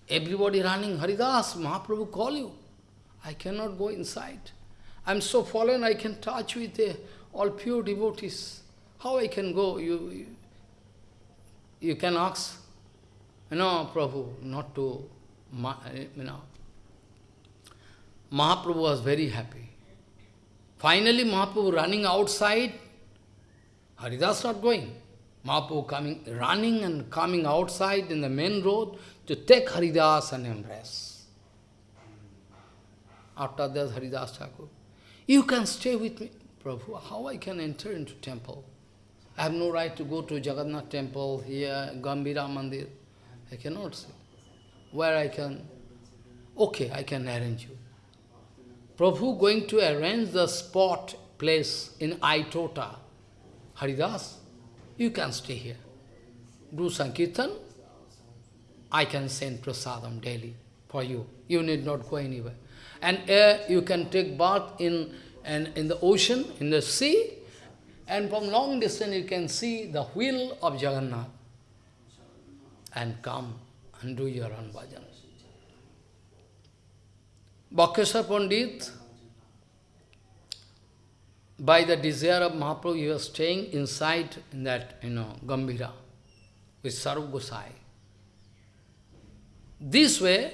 Everybody running, Haridas, Mahaprabhu call you. I cannot go inside. I am so fallen, I can touch with uh, all pure devotees. How I can go? You, you, you can ask, you know, Prabhu, not to, eh, you know. Mahaprabhu was very happy. Finally, Mahaprabhu running outside, Haridas not going. Mahaprabhu coming, running and coming outside in the main road to take Haridas and embrace. After that, Haridas Thakur, you can stay with me. Prabhu, how I can enter into temple? I have no right to go to Jagannath temple here, Gambhira Mandir. I cannot see. Where I can? Okay, I can arrange you. Prabhu going to arrange the spot, place in Aitota. Haridas, you can stay here. Do Sankirtan, I can send prasadam daily for you. You need not go anywhere. And uh, you can take bath in, and in the ocean, in the sea, and from long distance you can see the wheel of Jagannath. And come and do your own bhajan. Pandit, by the desire of Mahaprabhu, he was staying inside in that, you know, Gambhira with Sarup Gosai. This way,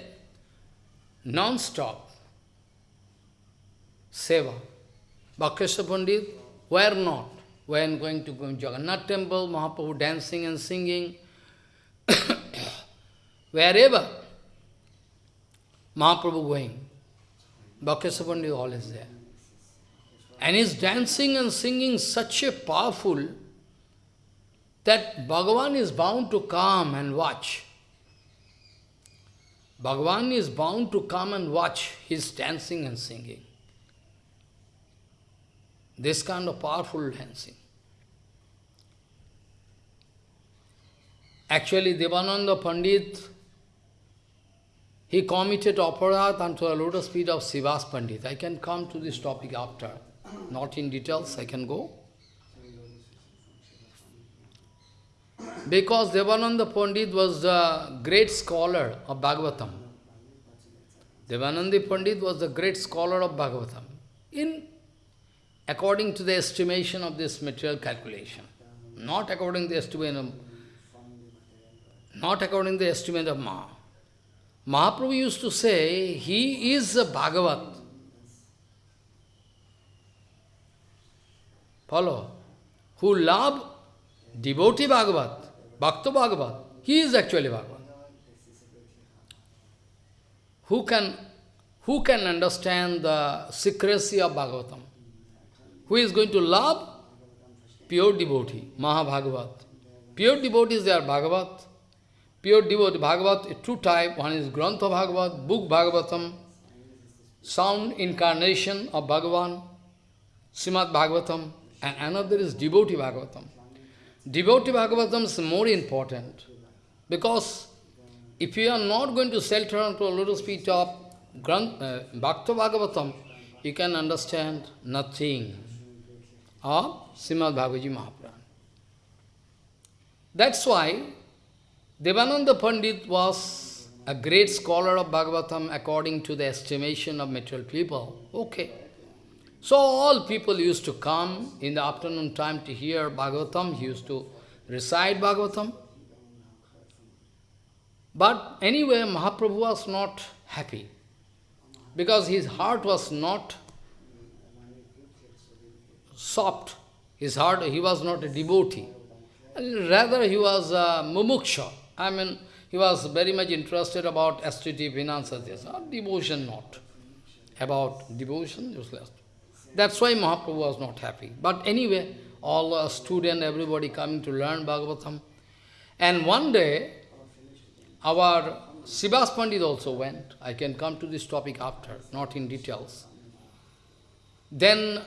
non-stop, seva. Bhakkeswar Pandit, where not? When going to Jagannath temple, Mahaprabhu dancing and singing, wherever, Mahaprabhu going. Bhakkeswar Pandit always there. And he's dancing and singing such a powerful that Bhagavan is bound to come and watch. Bhagavan is bound to come and watch his dancing and singing. This kind of powerful dancing. Actually, Devananda Pandit he committed aparat unto the lotus feet of Srivas Pandit. I can come to this topic after. Not in details, I can go. Because Devananda Pandit was the great scholar of Bhagavatam. Devananda Pandit was the great scholar of Bhagavatam. In according to the estimation of this material calculation. Not according to the estimate of, not according to the estimate of Maha. Mahaprabhu used to say, he is a Bhagavat. Follow? Who love devotee Bhagavat, Bhakta Bhagavat. He is actually Bhagavat. Who can, who can understand the secrecy of Bhagavatam? Who is going to love? Pure devotee, Mahabhagavat. Pure devotees, they are Bhagavat. pure devotee, Bhagavat, two type, one is Grantha Bhagavat, book Bhagavatam, sound incarnation of Bhagavan, Srimad Bhagavatam, and another is devotee Bhagavatam. Devotee Bhagavatam is more important, because if you are not going to shelter onto a little feet of Grant, uh, Bhakta Bhagavatam, you can understand nothing of Srimad Bhagavad Mahaprabhu. That's why Devananda Pandit was a great scholar of Bhagavatam according to the estimation of material people. Okay. So all people used to come in the afternoon time to hear Bhagavatam. He used to recite Bhagavatam. But anyway, Mahaprabhu was not happy because his heart was not soft. His heart, he was not a devotee. Rather, he was a mumuksha. I mean, he was very much interested about aesthetic, finance, or devotion not. About devotion, useless. That's why Mahaprabhu was not happy. But anyway, all the student, everybody coming to learn Bhagavatam. And one day, our Srivas Pandit also went. I can come to this topic after, not in details. Then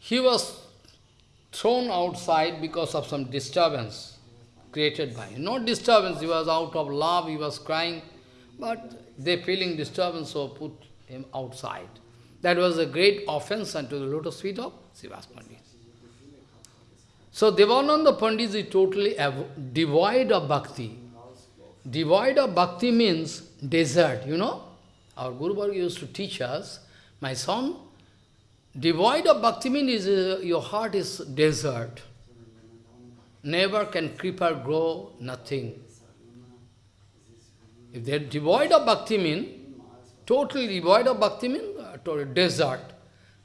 he was thrown outside because of some disturbance created by him. Not disturbance, he was out of love, he was crying, but they feeling disturbance, so put him outside. That was a great offense unto the lotus feet of Srivas Pandit. So Devananda Pandit is totally devoid of bhakti. Devoid of bhakti means desert, you know. Our Guru Varga used to teach us, my son, devoid of bhakti means uh, your heart is desert. Never can creeper grow, nothing. If they are devoid of bhakti mean, totally devoid of bhakti mean, uh, desert.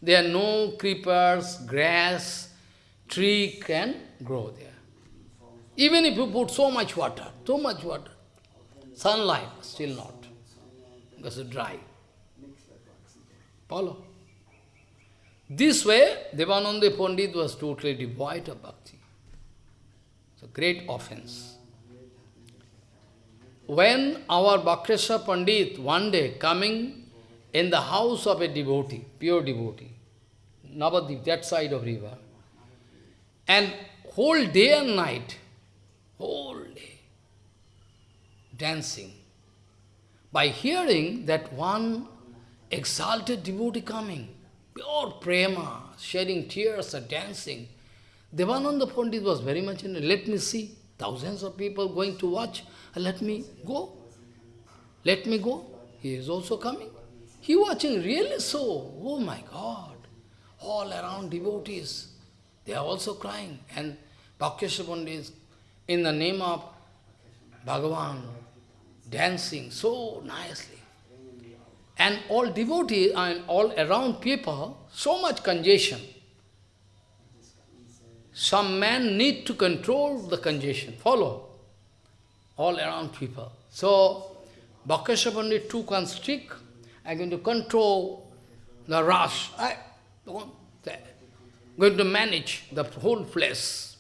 There are no creepers, grass, tree can grow there. Even if you put so much water, so much water, sunlight, still not, because it's dry. Follow? This way, Devananda Pandit was totally devoid of bhakti. It's a great offense. When our Bhakreshwar Pandit, one day coming in the house of a devotee, pure devotee, Navadip, that side of river, and whole day and night, whole day, dancing. By hearing that one exalted devotee coming, pure prema, shedding tears and dancing, Devananda Pandit was very much in it. Let me see. Thousands of people going to watch. Let me go. Let me go. He is also coming. He watching really so. Oh my God. All around devotees. They are also crying. And Bhakeshwar Pandit, in the name of Bhagavan, dancing so nicely. And all devotees and all around people, so much congestion. Some man need to control the congestion. Follow. All around people. So, Pandit took one stick, I'm going to control the rush. I going to manage the whole place.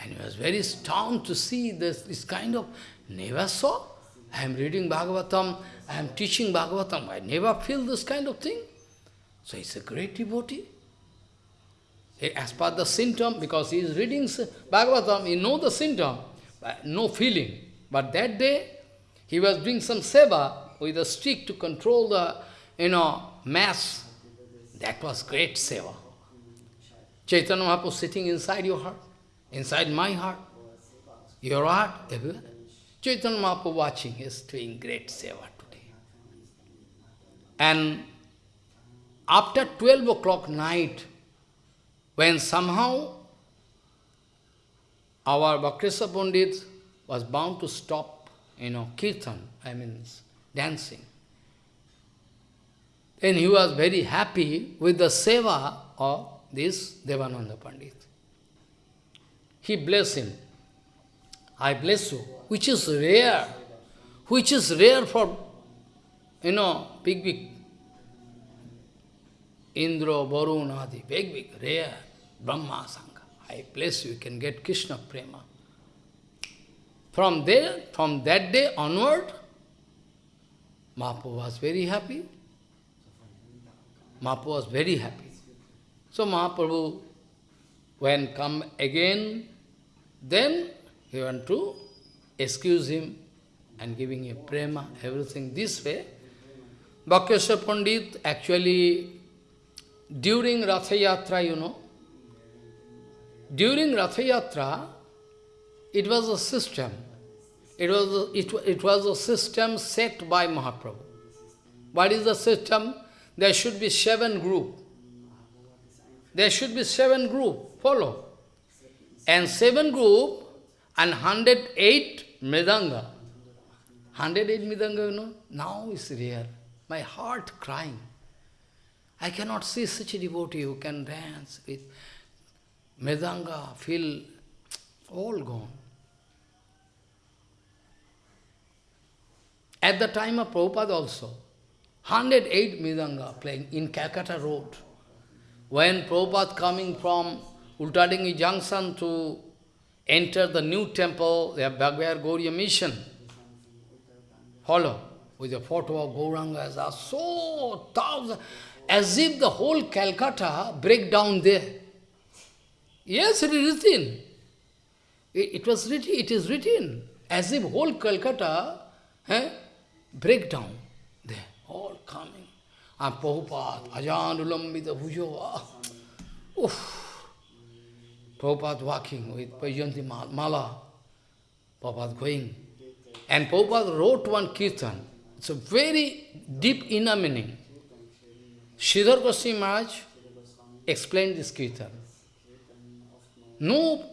And he was very stunned to see this, this kind of, never saw. I am reading Bhagavatam, I am teaching Bhagavatam, I never feel this kind of thing. So he's a great devotee. As per the symptom, because he is reading Bhagavatam, he knows the symptom, but no feeling. But that day, he was doing some seva with a stick to control the, you know, mass. That was great seva. Chaitanya Mahaprabhu sitting inside your heart, inside my heart, your heart, everywhere. Chaitanya Mahaprabhu watching, is doing great seva. And after 12 o'clock night, when somehow our Bhakreshwar Pandit was bound to stop, you know, kirtan, I mean, dancing. Then he was very happy with the seva of this Devananda Pandit. He blessed him. I bless you, which is rare, which is rare for, you know, big, big Indra, Varun, big, big, rare, Brahma, Sangha. High place you can get Krishna Prema. From there, from that day onward, Mahaprabhu was very happy. Mahaprabhu was very happy. So Mahaprabhu, when come again, then he went to excuse him and giving him prema, everything this way. Bhakreshwar Pandit actually, during Ratha Yatra, you know, during Ratha Yatra, it was a system. It was a, it, it was a system set by Mahaprabhu. What is the system? There should be seven group. There should be seven group. Follow. And seven group and 108 Mridanga. 108 Mridanga, you know, now is real. My heart crying. I cannot see such a devotee who can dance with Mridanga, feel all gone. At the time of Prabhupada also, 108 Mridanga playing in Calcutta Road. When Prabhupada coming from Ultadingi Junction to enter the new temple, the Bhagavad Gauriya mission, follow, with the photo of Gauranga as a so thousand, as if the whole Calcutta break down there. Yes, it is written. It, it was written, it is written, as if whole Calcutta eh, break down there, all coming. And Prabhupada, Ajanulambita Bhujo, oof. Prabhupada walking with Pajanti Mala, Prabhupada going. And Prabhupada wrote one kirtan. It's a very deep inner meaning. Sridhar Goswami Maharaj explained this kirtan. No,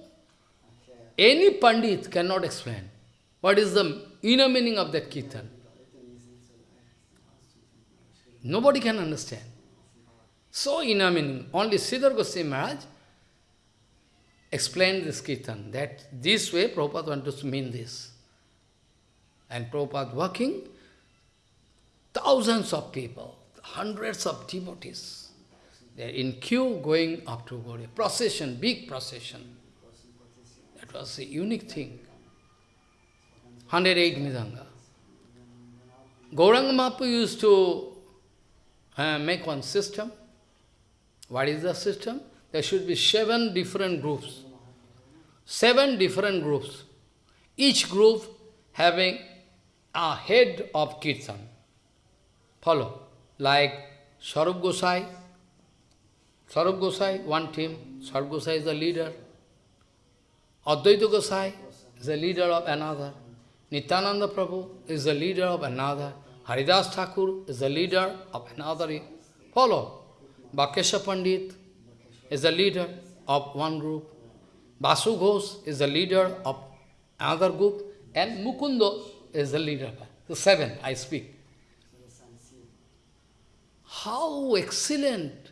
any Pandit cannot explain what is the inner meaning of that kirtan. Nobody can understand. So inner meaning. Only Sridhar Goswami Maharaj explained this kirtan, that this way Prabhupada wanted to mean this. And Prabhupada working, thousands of people, hundreds of devotees, they are in queue going up to Gauriya. Procession, big procession. That was a unique thing. 108 Mridanga. Gauranga Mahaprabhu used to uh, make one system. What is the system? There should be seven different groups. Seven different groups. Each group having a head of Kirtan. Follow. Like Sarup Gosai. Sarup Gosai, one team. Sarup Gosai is the leader. Advaita Gosai is the leader of another. Nityananda Prabhu is the leader of another. Haridas Thakur is the leader of another. Follow. Bhakreshwar Pandit is the leader of one group. Basu Ghosh is the leader of another group. And Mukundo is the leader. So seven, I speak. How excellent!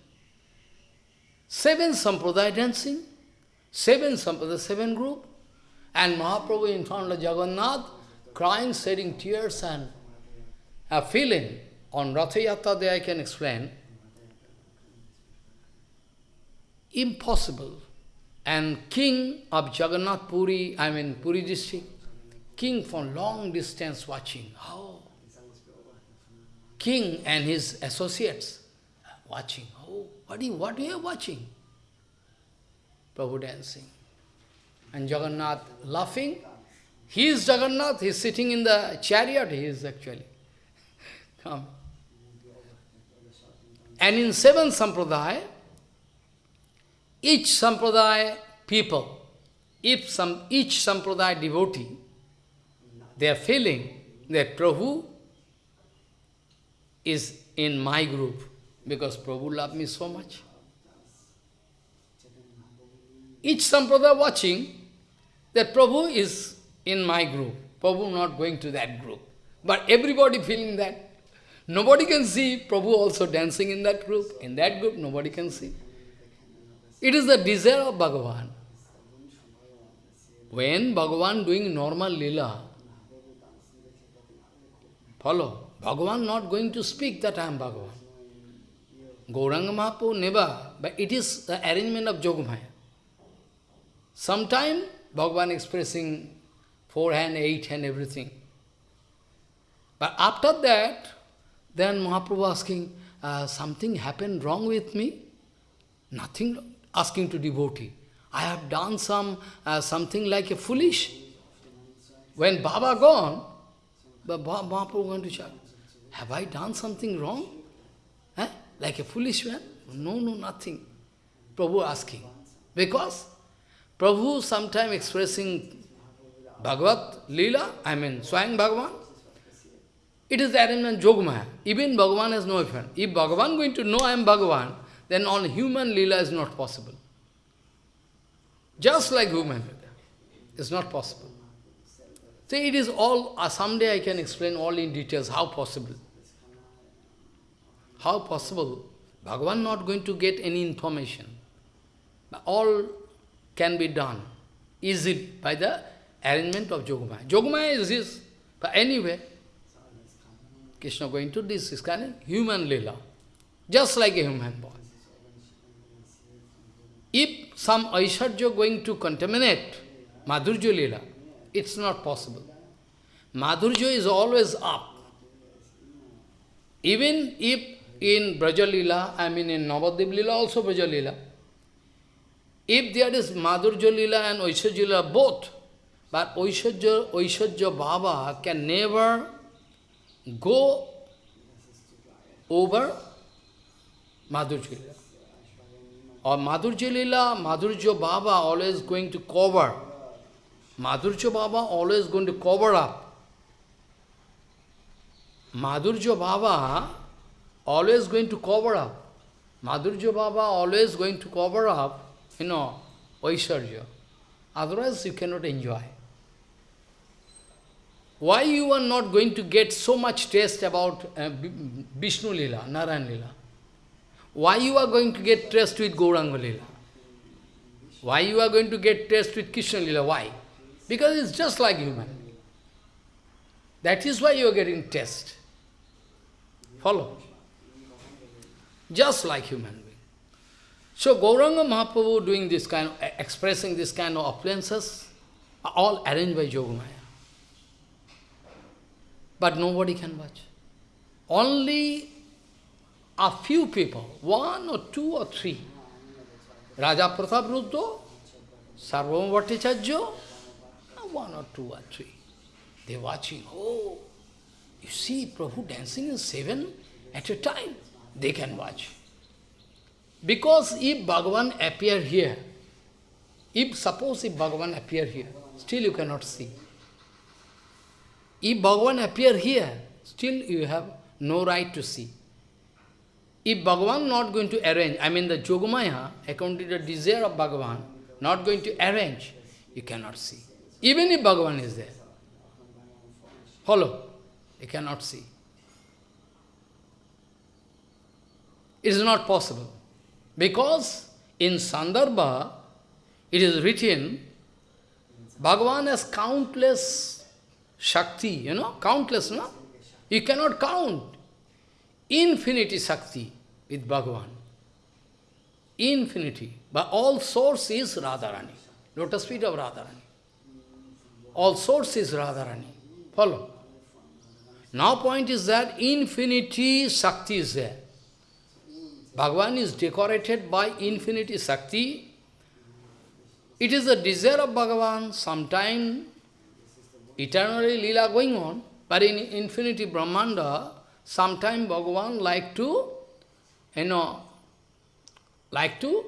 Seven Sampradaya dancing, seven Sampradaya, seven group, and Mahaprabhu in front of Jagannath, crying, shedding tears and a feeling. On Ratha Yatra day I can explain. Impossible. And king of Jagannath Puri, I mean Puri district, king from long distance watching. How? King and his associates watching. Oh, what are you, what are you watching? Prabhu dancing. And Jagannath laughing. He is Jagannath, he is sitting in the chariot, he is actually. Come. And in seven sampradaya, each sampradaya people, if some each sampradaya devotee, they are feeling that Prabhu is in my group, because Prabhu loved me so much. Each sampradaya watching that Prabhu is in my group. Prabhu not going to that group. But everybody feeling that. Nobody can see Prabhu also dancing in that group. In that group, nobody can see. It is the desire of Bhagavan. When Bhagavan doing normal lila, follow, Bhagavan not going to speak that I am Bhagavan. Gauranga Mahaprabhu never, but it is the arrangement of Yogamaya. Sometime Bhagavan expressing four hand, eight hand, everything. But after that, then Mahaprabhu asking, uh, something happened wrong with me? Nothing, asking to devotee. I have done some uh, something like a foolish. When Baba gone, but Mahaprabhu going to check, have I done something wrong? Eh? Like a foolish man? No, no, nothing. Prabhu asking. Because Prabhu sometime expressing Bhagavad Leela, I mean Swayam Bhagavan, it is the arrangement Jogmaya. Even Bhagavan has no effect. If Bhagavan going to know I am Bhagavan, then on human Leela is not possible. Just like human. It's not possible. So it is all, uh, someday I can explain all in details how possible. How possible? Bhagavan not going to get any information. All can be done easily by the arrangement of Yogamaya. Yogamaya is this, but anyway, Krishna going to this is kind of human lila, just like a human boy. If some Aishwarya going to contaminate Madhurya lila, it's not possible. Madhurya is always up. Even if in Brajalila, I mean in Navadip Lila, also Brajalila, if there is Madhurya Lila and Aishwarya Lila both, but Aishwarya, Aishwarya Baba can never go over Madhurja Lila. Or Madhurya Lila, Madhurya Baba always going to cover. Madhurya Baba always going to cover up. Madhurya Baba always going to cover up. Madhurya Baba always going to cover up you know, Vaisharya. Otherwise you cannot enjoy. Why you are not going to get so much taste about uh, Vishnu Lila, Narayan Lila? Why you are going to get taste with Gauranga Lila? Why you are going to get taste with Krishna Lila? Why? Because it's just like human. That is why you are getting taste. Follow? Just like human. Being. So Gauranga Mahaprabhu doing this kind of, eh, expressing this kind of appliances, are all arranged by Yogamaya. But nobody can watch. Only a few people, one or two or three, Raja Prataparudra, Sarvabhauma Bhattacharya, one or two or three. They're watching, oh, you see Prabhu dancing in seven at a time. They can watch. Because if Bhagavan appear here, if suppose if Bhagavan appear here, still you cannot see. If Bhagavan appear here, still you have no right to see. If Bhagavan not going to arrange, I mean the Yogamaya, according to the desire of Bhagavan, not going to arrange, you cannot see. Even if Bhagavan is there. Follow? You cannot see. It is not possible. Because in Sandarbha, it is written, Bhagavan has countless Shakti, you know, countless, no? You cannot count. Infinity Shakti with Bhagavan. Infinity. But all source is Radharani. Lotus feet of Radharani. All source is Radharani. Follow. Now point is that infinity Shakti is there. Bhagavan is decorated by infinity Shakti. It is the desire of Bhagavan, sometime eternally lila going on, but in infinity Brahmanda, sometime Bhagavan like to, you know, like to,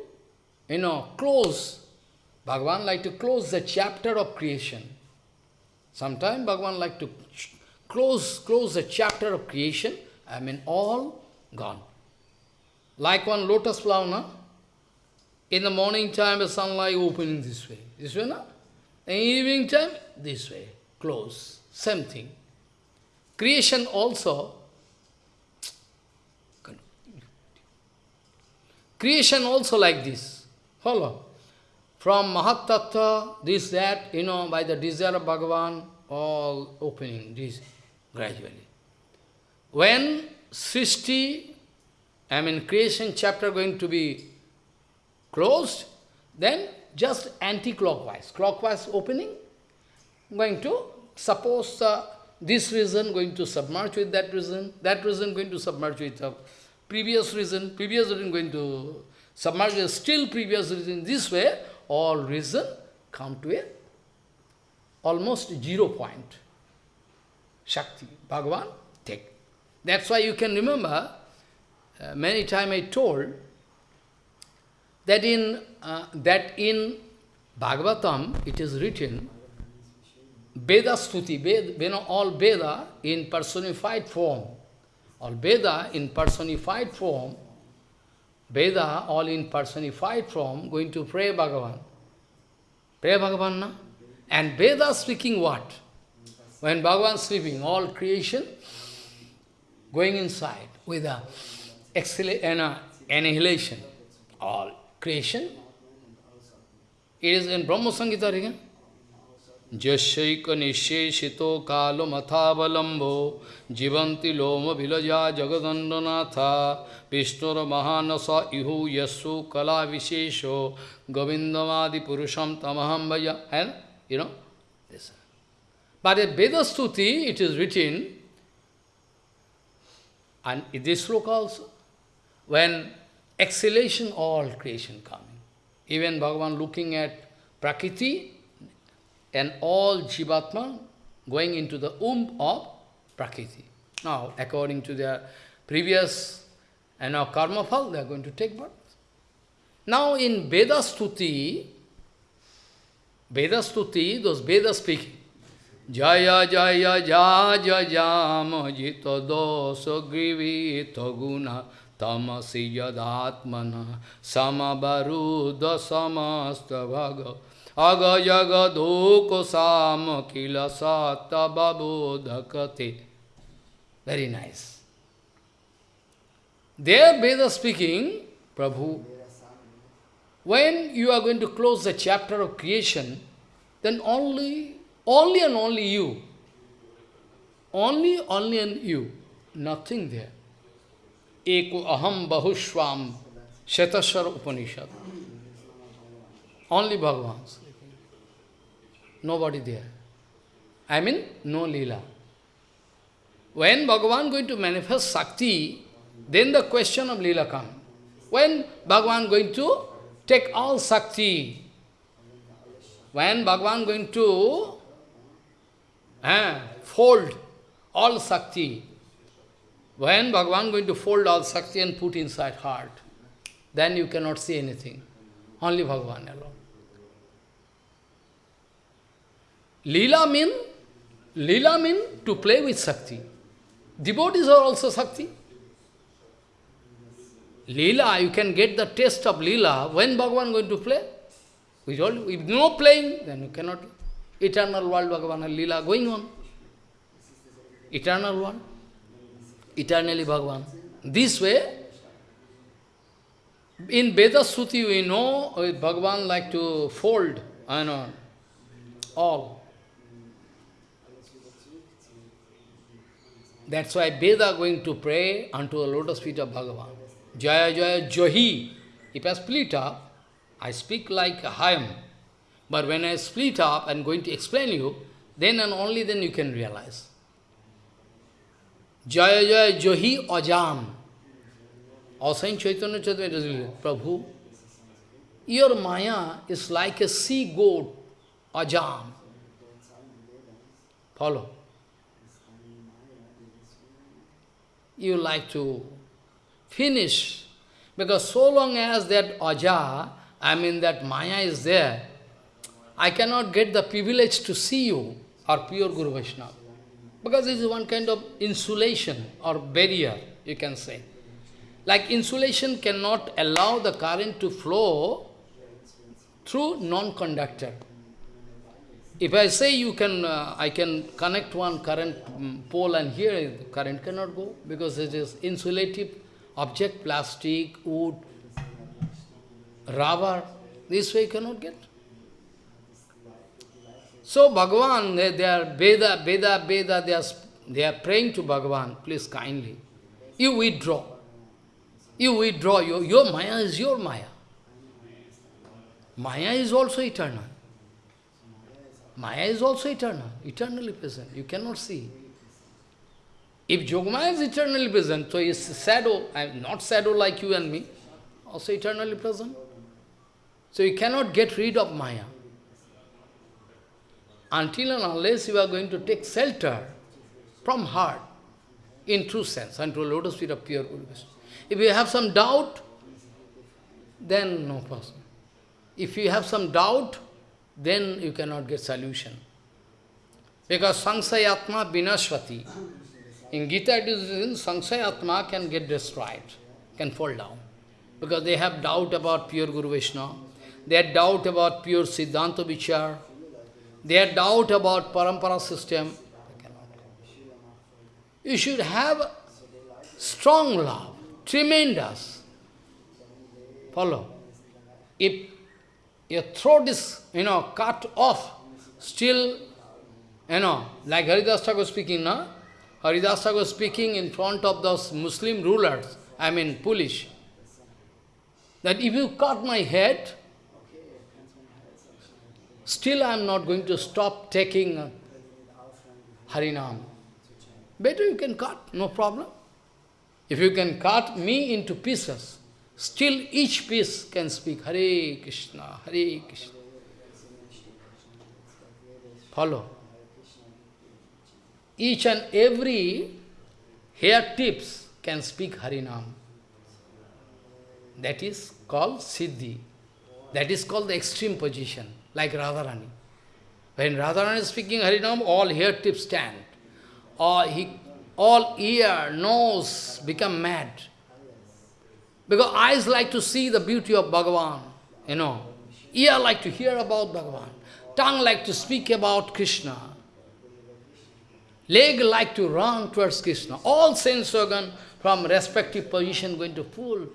you know, close. Bhagavan like to close the chapter of creation. Sometime Bhagavan like to close, close the chapter of creation, I mean all gone. Like one lotus flower, no? In the morning time, the sunlight opening this way. This way, no? In evening time, this way. Close. Same thing. Creation also. Creation also like this. Follow. From Mahat this, that, you know, by the desire of Bhagavan, all opening, this, gradually. When Srishti I mean creation chapter going to be closed, then just anti-clockwise. Clockwise opening, going to, suppose uh, this reason going to submerge with that reason, that reason going to submerge with the previous reason, previous reason going to submerge with still previous reason. This way, all reason come to a almost zero point. Shakti, Bhagavan, take. That's why you can remember, uh, many times I told, that in, uh, that in Bhagavatam, it is written, Veda Stuti, Veda, you know, all Veda in personified form, all Veda in personified form, Veda all in personified form, going to pray Bhagavan. Pray Bhagavan, na? And Veda speaking what? When Bhagavan sleeping, all creation going inside with a annihilation. All creation. It is in Brahma Samhita again. Jasyaika nisheshito kalo mathavalambho jivanti loma vilaja jagadandanatha vishnura mahanasa ihu yasu kala vishesho govindamadi purusham tamaham vaya. And, you know, this. But in Veda Stuti, it is written, and in this sloka when exhalation, all creation coming. Even Bhagavan looking at Prakriti, and all Jivatma going into the womb of Prakriti. Now, according to their previous and now karma fall, they are going to take birth. Now in Veda Stuti, Veda Stuti, those Veda speaking, Jaya Jaya Jaya Jama Jita Dosa Grivi Taguna Tamasi Yadatmana Samabaruda Samasta Bhaga Aga Jaga Dhoko Sama Kila Sata Babodhakate. Very nice. There Veda speaking, Prabhu, when you are going to close the chapter of creation, then only, only and only you, only, only and you, nothing there. एक अहम बहुस्वाम Shvetashvatara Upanishad. Only Bhagavan. Nobody there I mean no lila when Bhagavan going to manifest shakti then the question of lila come when Bhagavan going to take all shakti when Bhagavan going to fold all shakti when Bhagavan going to fold all Shakti and put inside heart, then you cannot see anything. Only Bhagavan alone. Leela mean, Leela mean to play with Shakti. Devotees are also Shakti. Leela, you can get the taste of Leela when Bhagavan going to play. With told if no playing, then you cannot. Eternal world, Bhagavan, Leela going on. Eternal world. Eternally Bhagavan. This way, in Veda Stuti we know uh, Bhagavan like to fold, I know, all. That's why Veda going to pray unto the lotus feet of Bhagavan. Jaya Jaya Johi. If I split up, I speak like a hymn. But when I split up and going to explain you, then and only then you can realize. Jaya Jaya Johi Ajam. Also Chaitanya Chaitanya Prabhu, your Maya is like a sea goat, Ajam. Follow. you like to finish. Because so long as that aja, I mean that maya is there, I cannot get the privilege to see you or pure Guru Vaishnava. Because this is one kind of insulation or barrier, you can say. Like insulation cannot allow the current to flow through non-conductor. If I say you can, uh, I can connect one current um, pole and here the current cannot go because it is insulative object, plastic, wood, rubber, this way you cannot get. So Bhagavan, they, they are Veda, Veda, Veda, they are, they are praying to Bhagavan, please kindly. You withdraw. You withdraw, your, your Maya is your Maya. Maya is also eternal. Maya is also eternal, eternally present. You cannot see. If Yogamaya is eternally present, so is shadow, I am not shadow like you and me, also eternally present. So you cannot get rid of Maya. Until and unless you are going to take shelter from heart, in true sense, unto lotus feet of pure Guru If you have some doubt, then no person. If you have some doubt, then you cannot get solution. Because Sangsayatma Vinashvati. In Gita it is Sangsayatma can get destroyed, can fall down. Because they have doubt about pure Guru Vishnu. They have doubt about pure Siddhanta Vichar. They have doubt about Parampara system. You should have strong love, tremendous. Follow. If your throat is, you know, cut off, still, you know, like Haridas Thakur speaking, no? Haridas Thakur speaking in front of those Muslim rulers, I mean Polish, that if you cut my head, still I am not going to stop taking uh, Harinam. Better you can cut, no problem. If you can cut me into pieces, Still each piece can speak Hare Krishna, Hare Krishna. Follow. Each and every hair tips can speak Harinam. That is called Siddhi. That is called the extreme position, like Radharani. When Radharani is speaking Harinam, all hair tips stand. All, he, all ear, nose become mad. Because eyes like to see the beauty of Bhagavan, you know. Ear like to hear about Bhagavan. Tongue like to speak about Krishna. Leg like to run towards Krishna. All sense organ from respective position going to pull.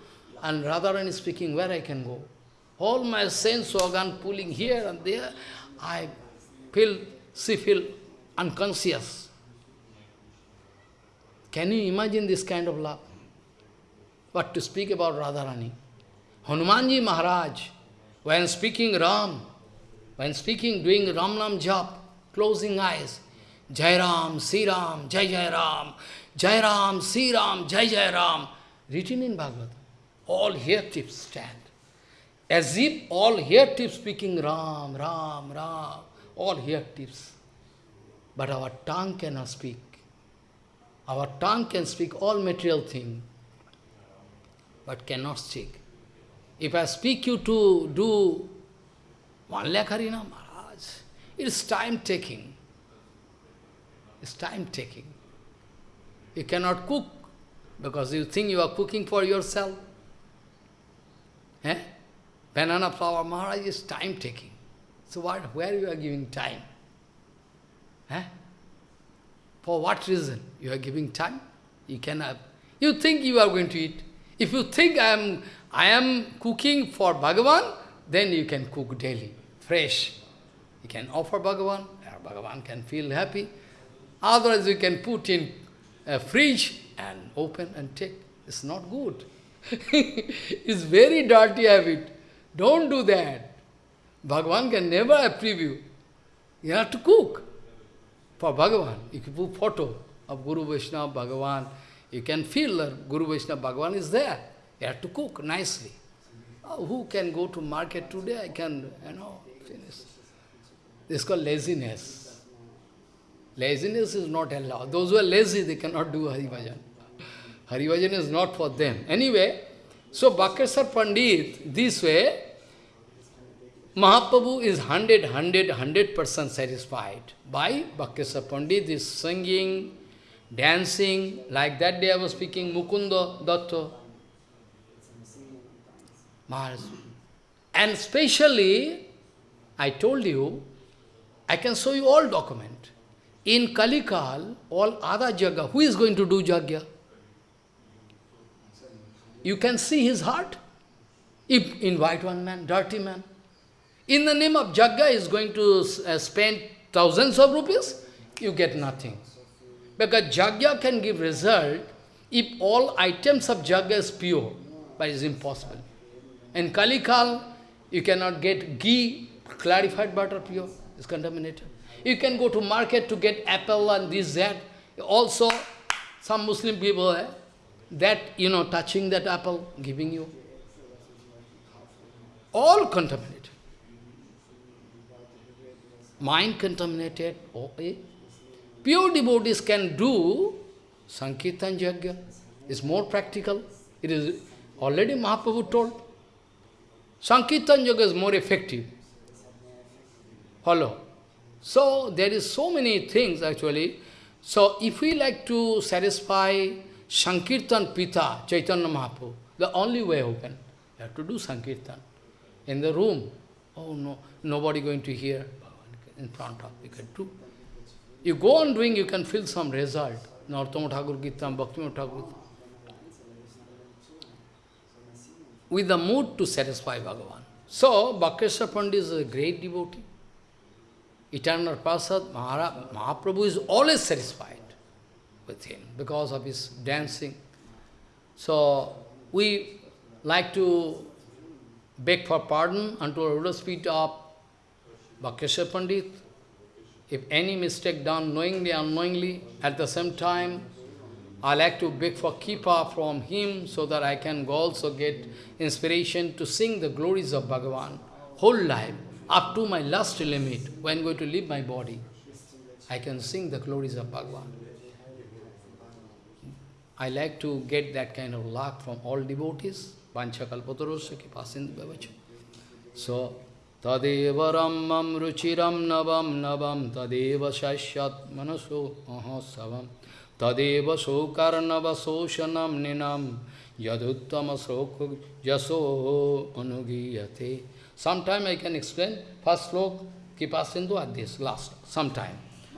And Radharani speaking where I can go. All my sense organ pulling here and there. I feel, she feel unconscious. Can you imagine this kind of love? But to speak about Radharani. Hanumanji Maharaj, when speaking Ram, when speaking, doing Ram Nam Jap, closing eyes, Jai Ram, Si Ram, Jai Jai Ram, Jai Ram, Si Ram, Jai Jai Ram, written in Bhagavad. All here tips stand. As if all here tips speaking Ram, Ram, Ram, all here tips. But our tongue cannot speak. Our tongue can speak all material things but cannot speak. If I speak you to do one lakh harina, Maharaj, it's time-taking. It's time-taking. You cannot cook because you think you are cooking for yourself. Eh? Banana flower Maharaj, is time-taking. So what, where you are giving time? For what reason you are giving time? You cannot. You think you are going to eat. If you think I am, I am cooking for Bhagavan, then you can cook daily, fresh. You can offer Bhagavan, Bhagavan can feel happy. Otherwise you can put in a fridge and open and take. It's not good. it's very dirty habit. Don't do that. Bhagavan can never approve you. You have to cook for Bhagavan. You can put photo of Guru Vaishnava, Bhagavan, you can feel that Guru Vaishnava Bhagavan is there. You have to cook nicely. Oh, who can go to market today? I can, you know, finish. This is called laziness. Laziness is not allowed. Those who are lazy, they cannot do. Hari Bhajan is not for them. Anyway, so Bhakreshwar Pandit, this way, Mahaprabhu is 100, 100, 100% satisfied by Bhakreshwar Pandit, is singing, dancing, like that day I was speaking Mukunda. Maharaj. And specially, I told you, I can show you all document. In Kalikal, all other Jagga, who is going to do Jagya? You can see his heart. If invite one man, dirty man. In the name of Jagga, is going to uh, spend thousands of rupees, you get nothing. Because Jagya can give result if all items of Jagya is pure, but it's impossible. In Kalikal, you cannot get ghee, clarified butter pure. is contaminated. You can go to market to get apple and this, that. Also, some Muslim people, eh, that, you know, touching that apple, giving you. All contaminated. Mind contaminated. Oh, eh? Pure devotees can do Sankirtan Yajna. It's more practical. It is already Mahaprabhu told. Sankirtan Yoga is more effective. Follow. So, there is so many things actually. So, if we like to satisfy Sankirtan Pita, Chaitanya Mahaprabhu, the only way open, you have to do Sankirtan. In the room, oh no, nobody going to hear in front of, you can do. You go on doing, you can feel some result. Narottama Thakur Kirtan, Bhakti Thakur with the mood to satisfy Bhagavan. So, Bhakreshwar Pandit is a great devotee. Eternal Prasad, Mahaprabhu is always satisfied with him because of his dancing. So, we like to beg for pardon unto the lotus feet of Bhakreshwar Pandit. If any mistake done knowingly, unknowingly, at the same time, I like to beg for Kipa from him so that I can also get inspiration to sing the glories of Bhagavan whole life, up to my last limit, when going to leave my body. I can sing the glories of Bhagavan. I like to get that kind of luck from all devotees. Pancha kalpatarosya kipasindu bhavacha. So, tadeva ramam ruchiram navam navam tadeva shashyat manaso mahasavam tadeva sokarnava soshanam ninam yaduttama soko jaso anugiyate. Sometime I can explain. First slok, Kipasindu, at this, last, sometime.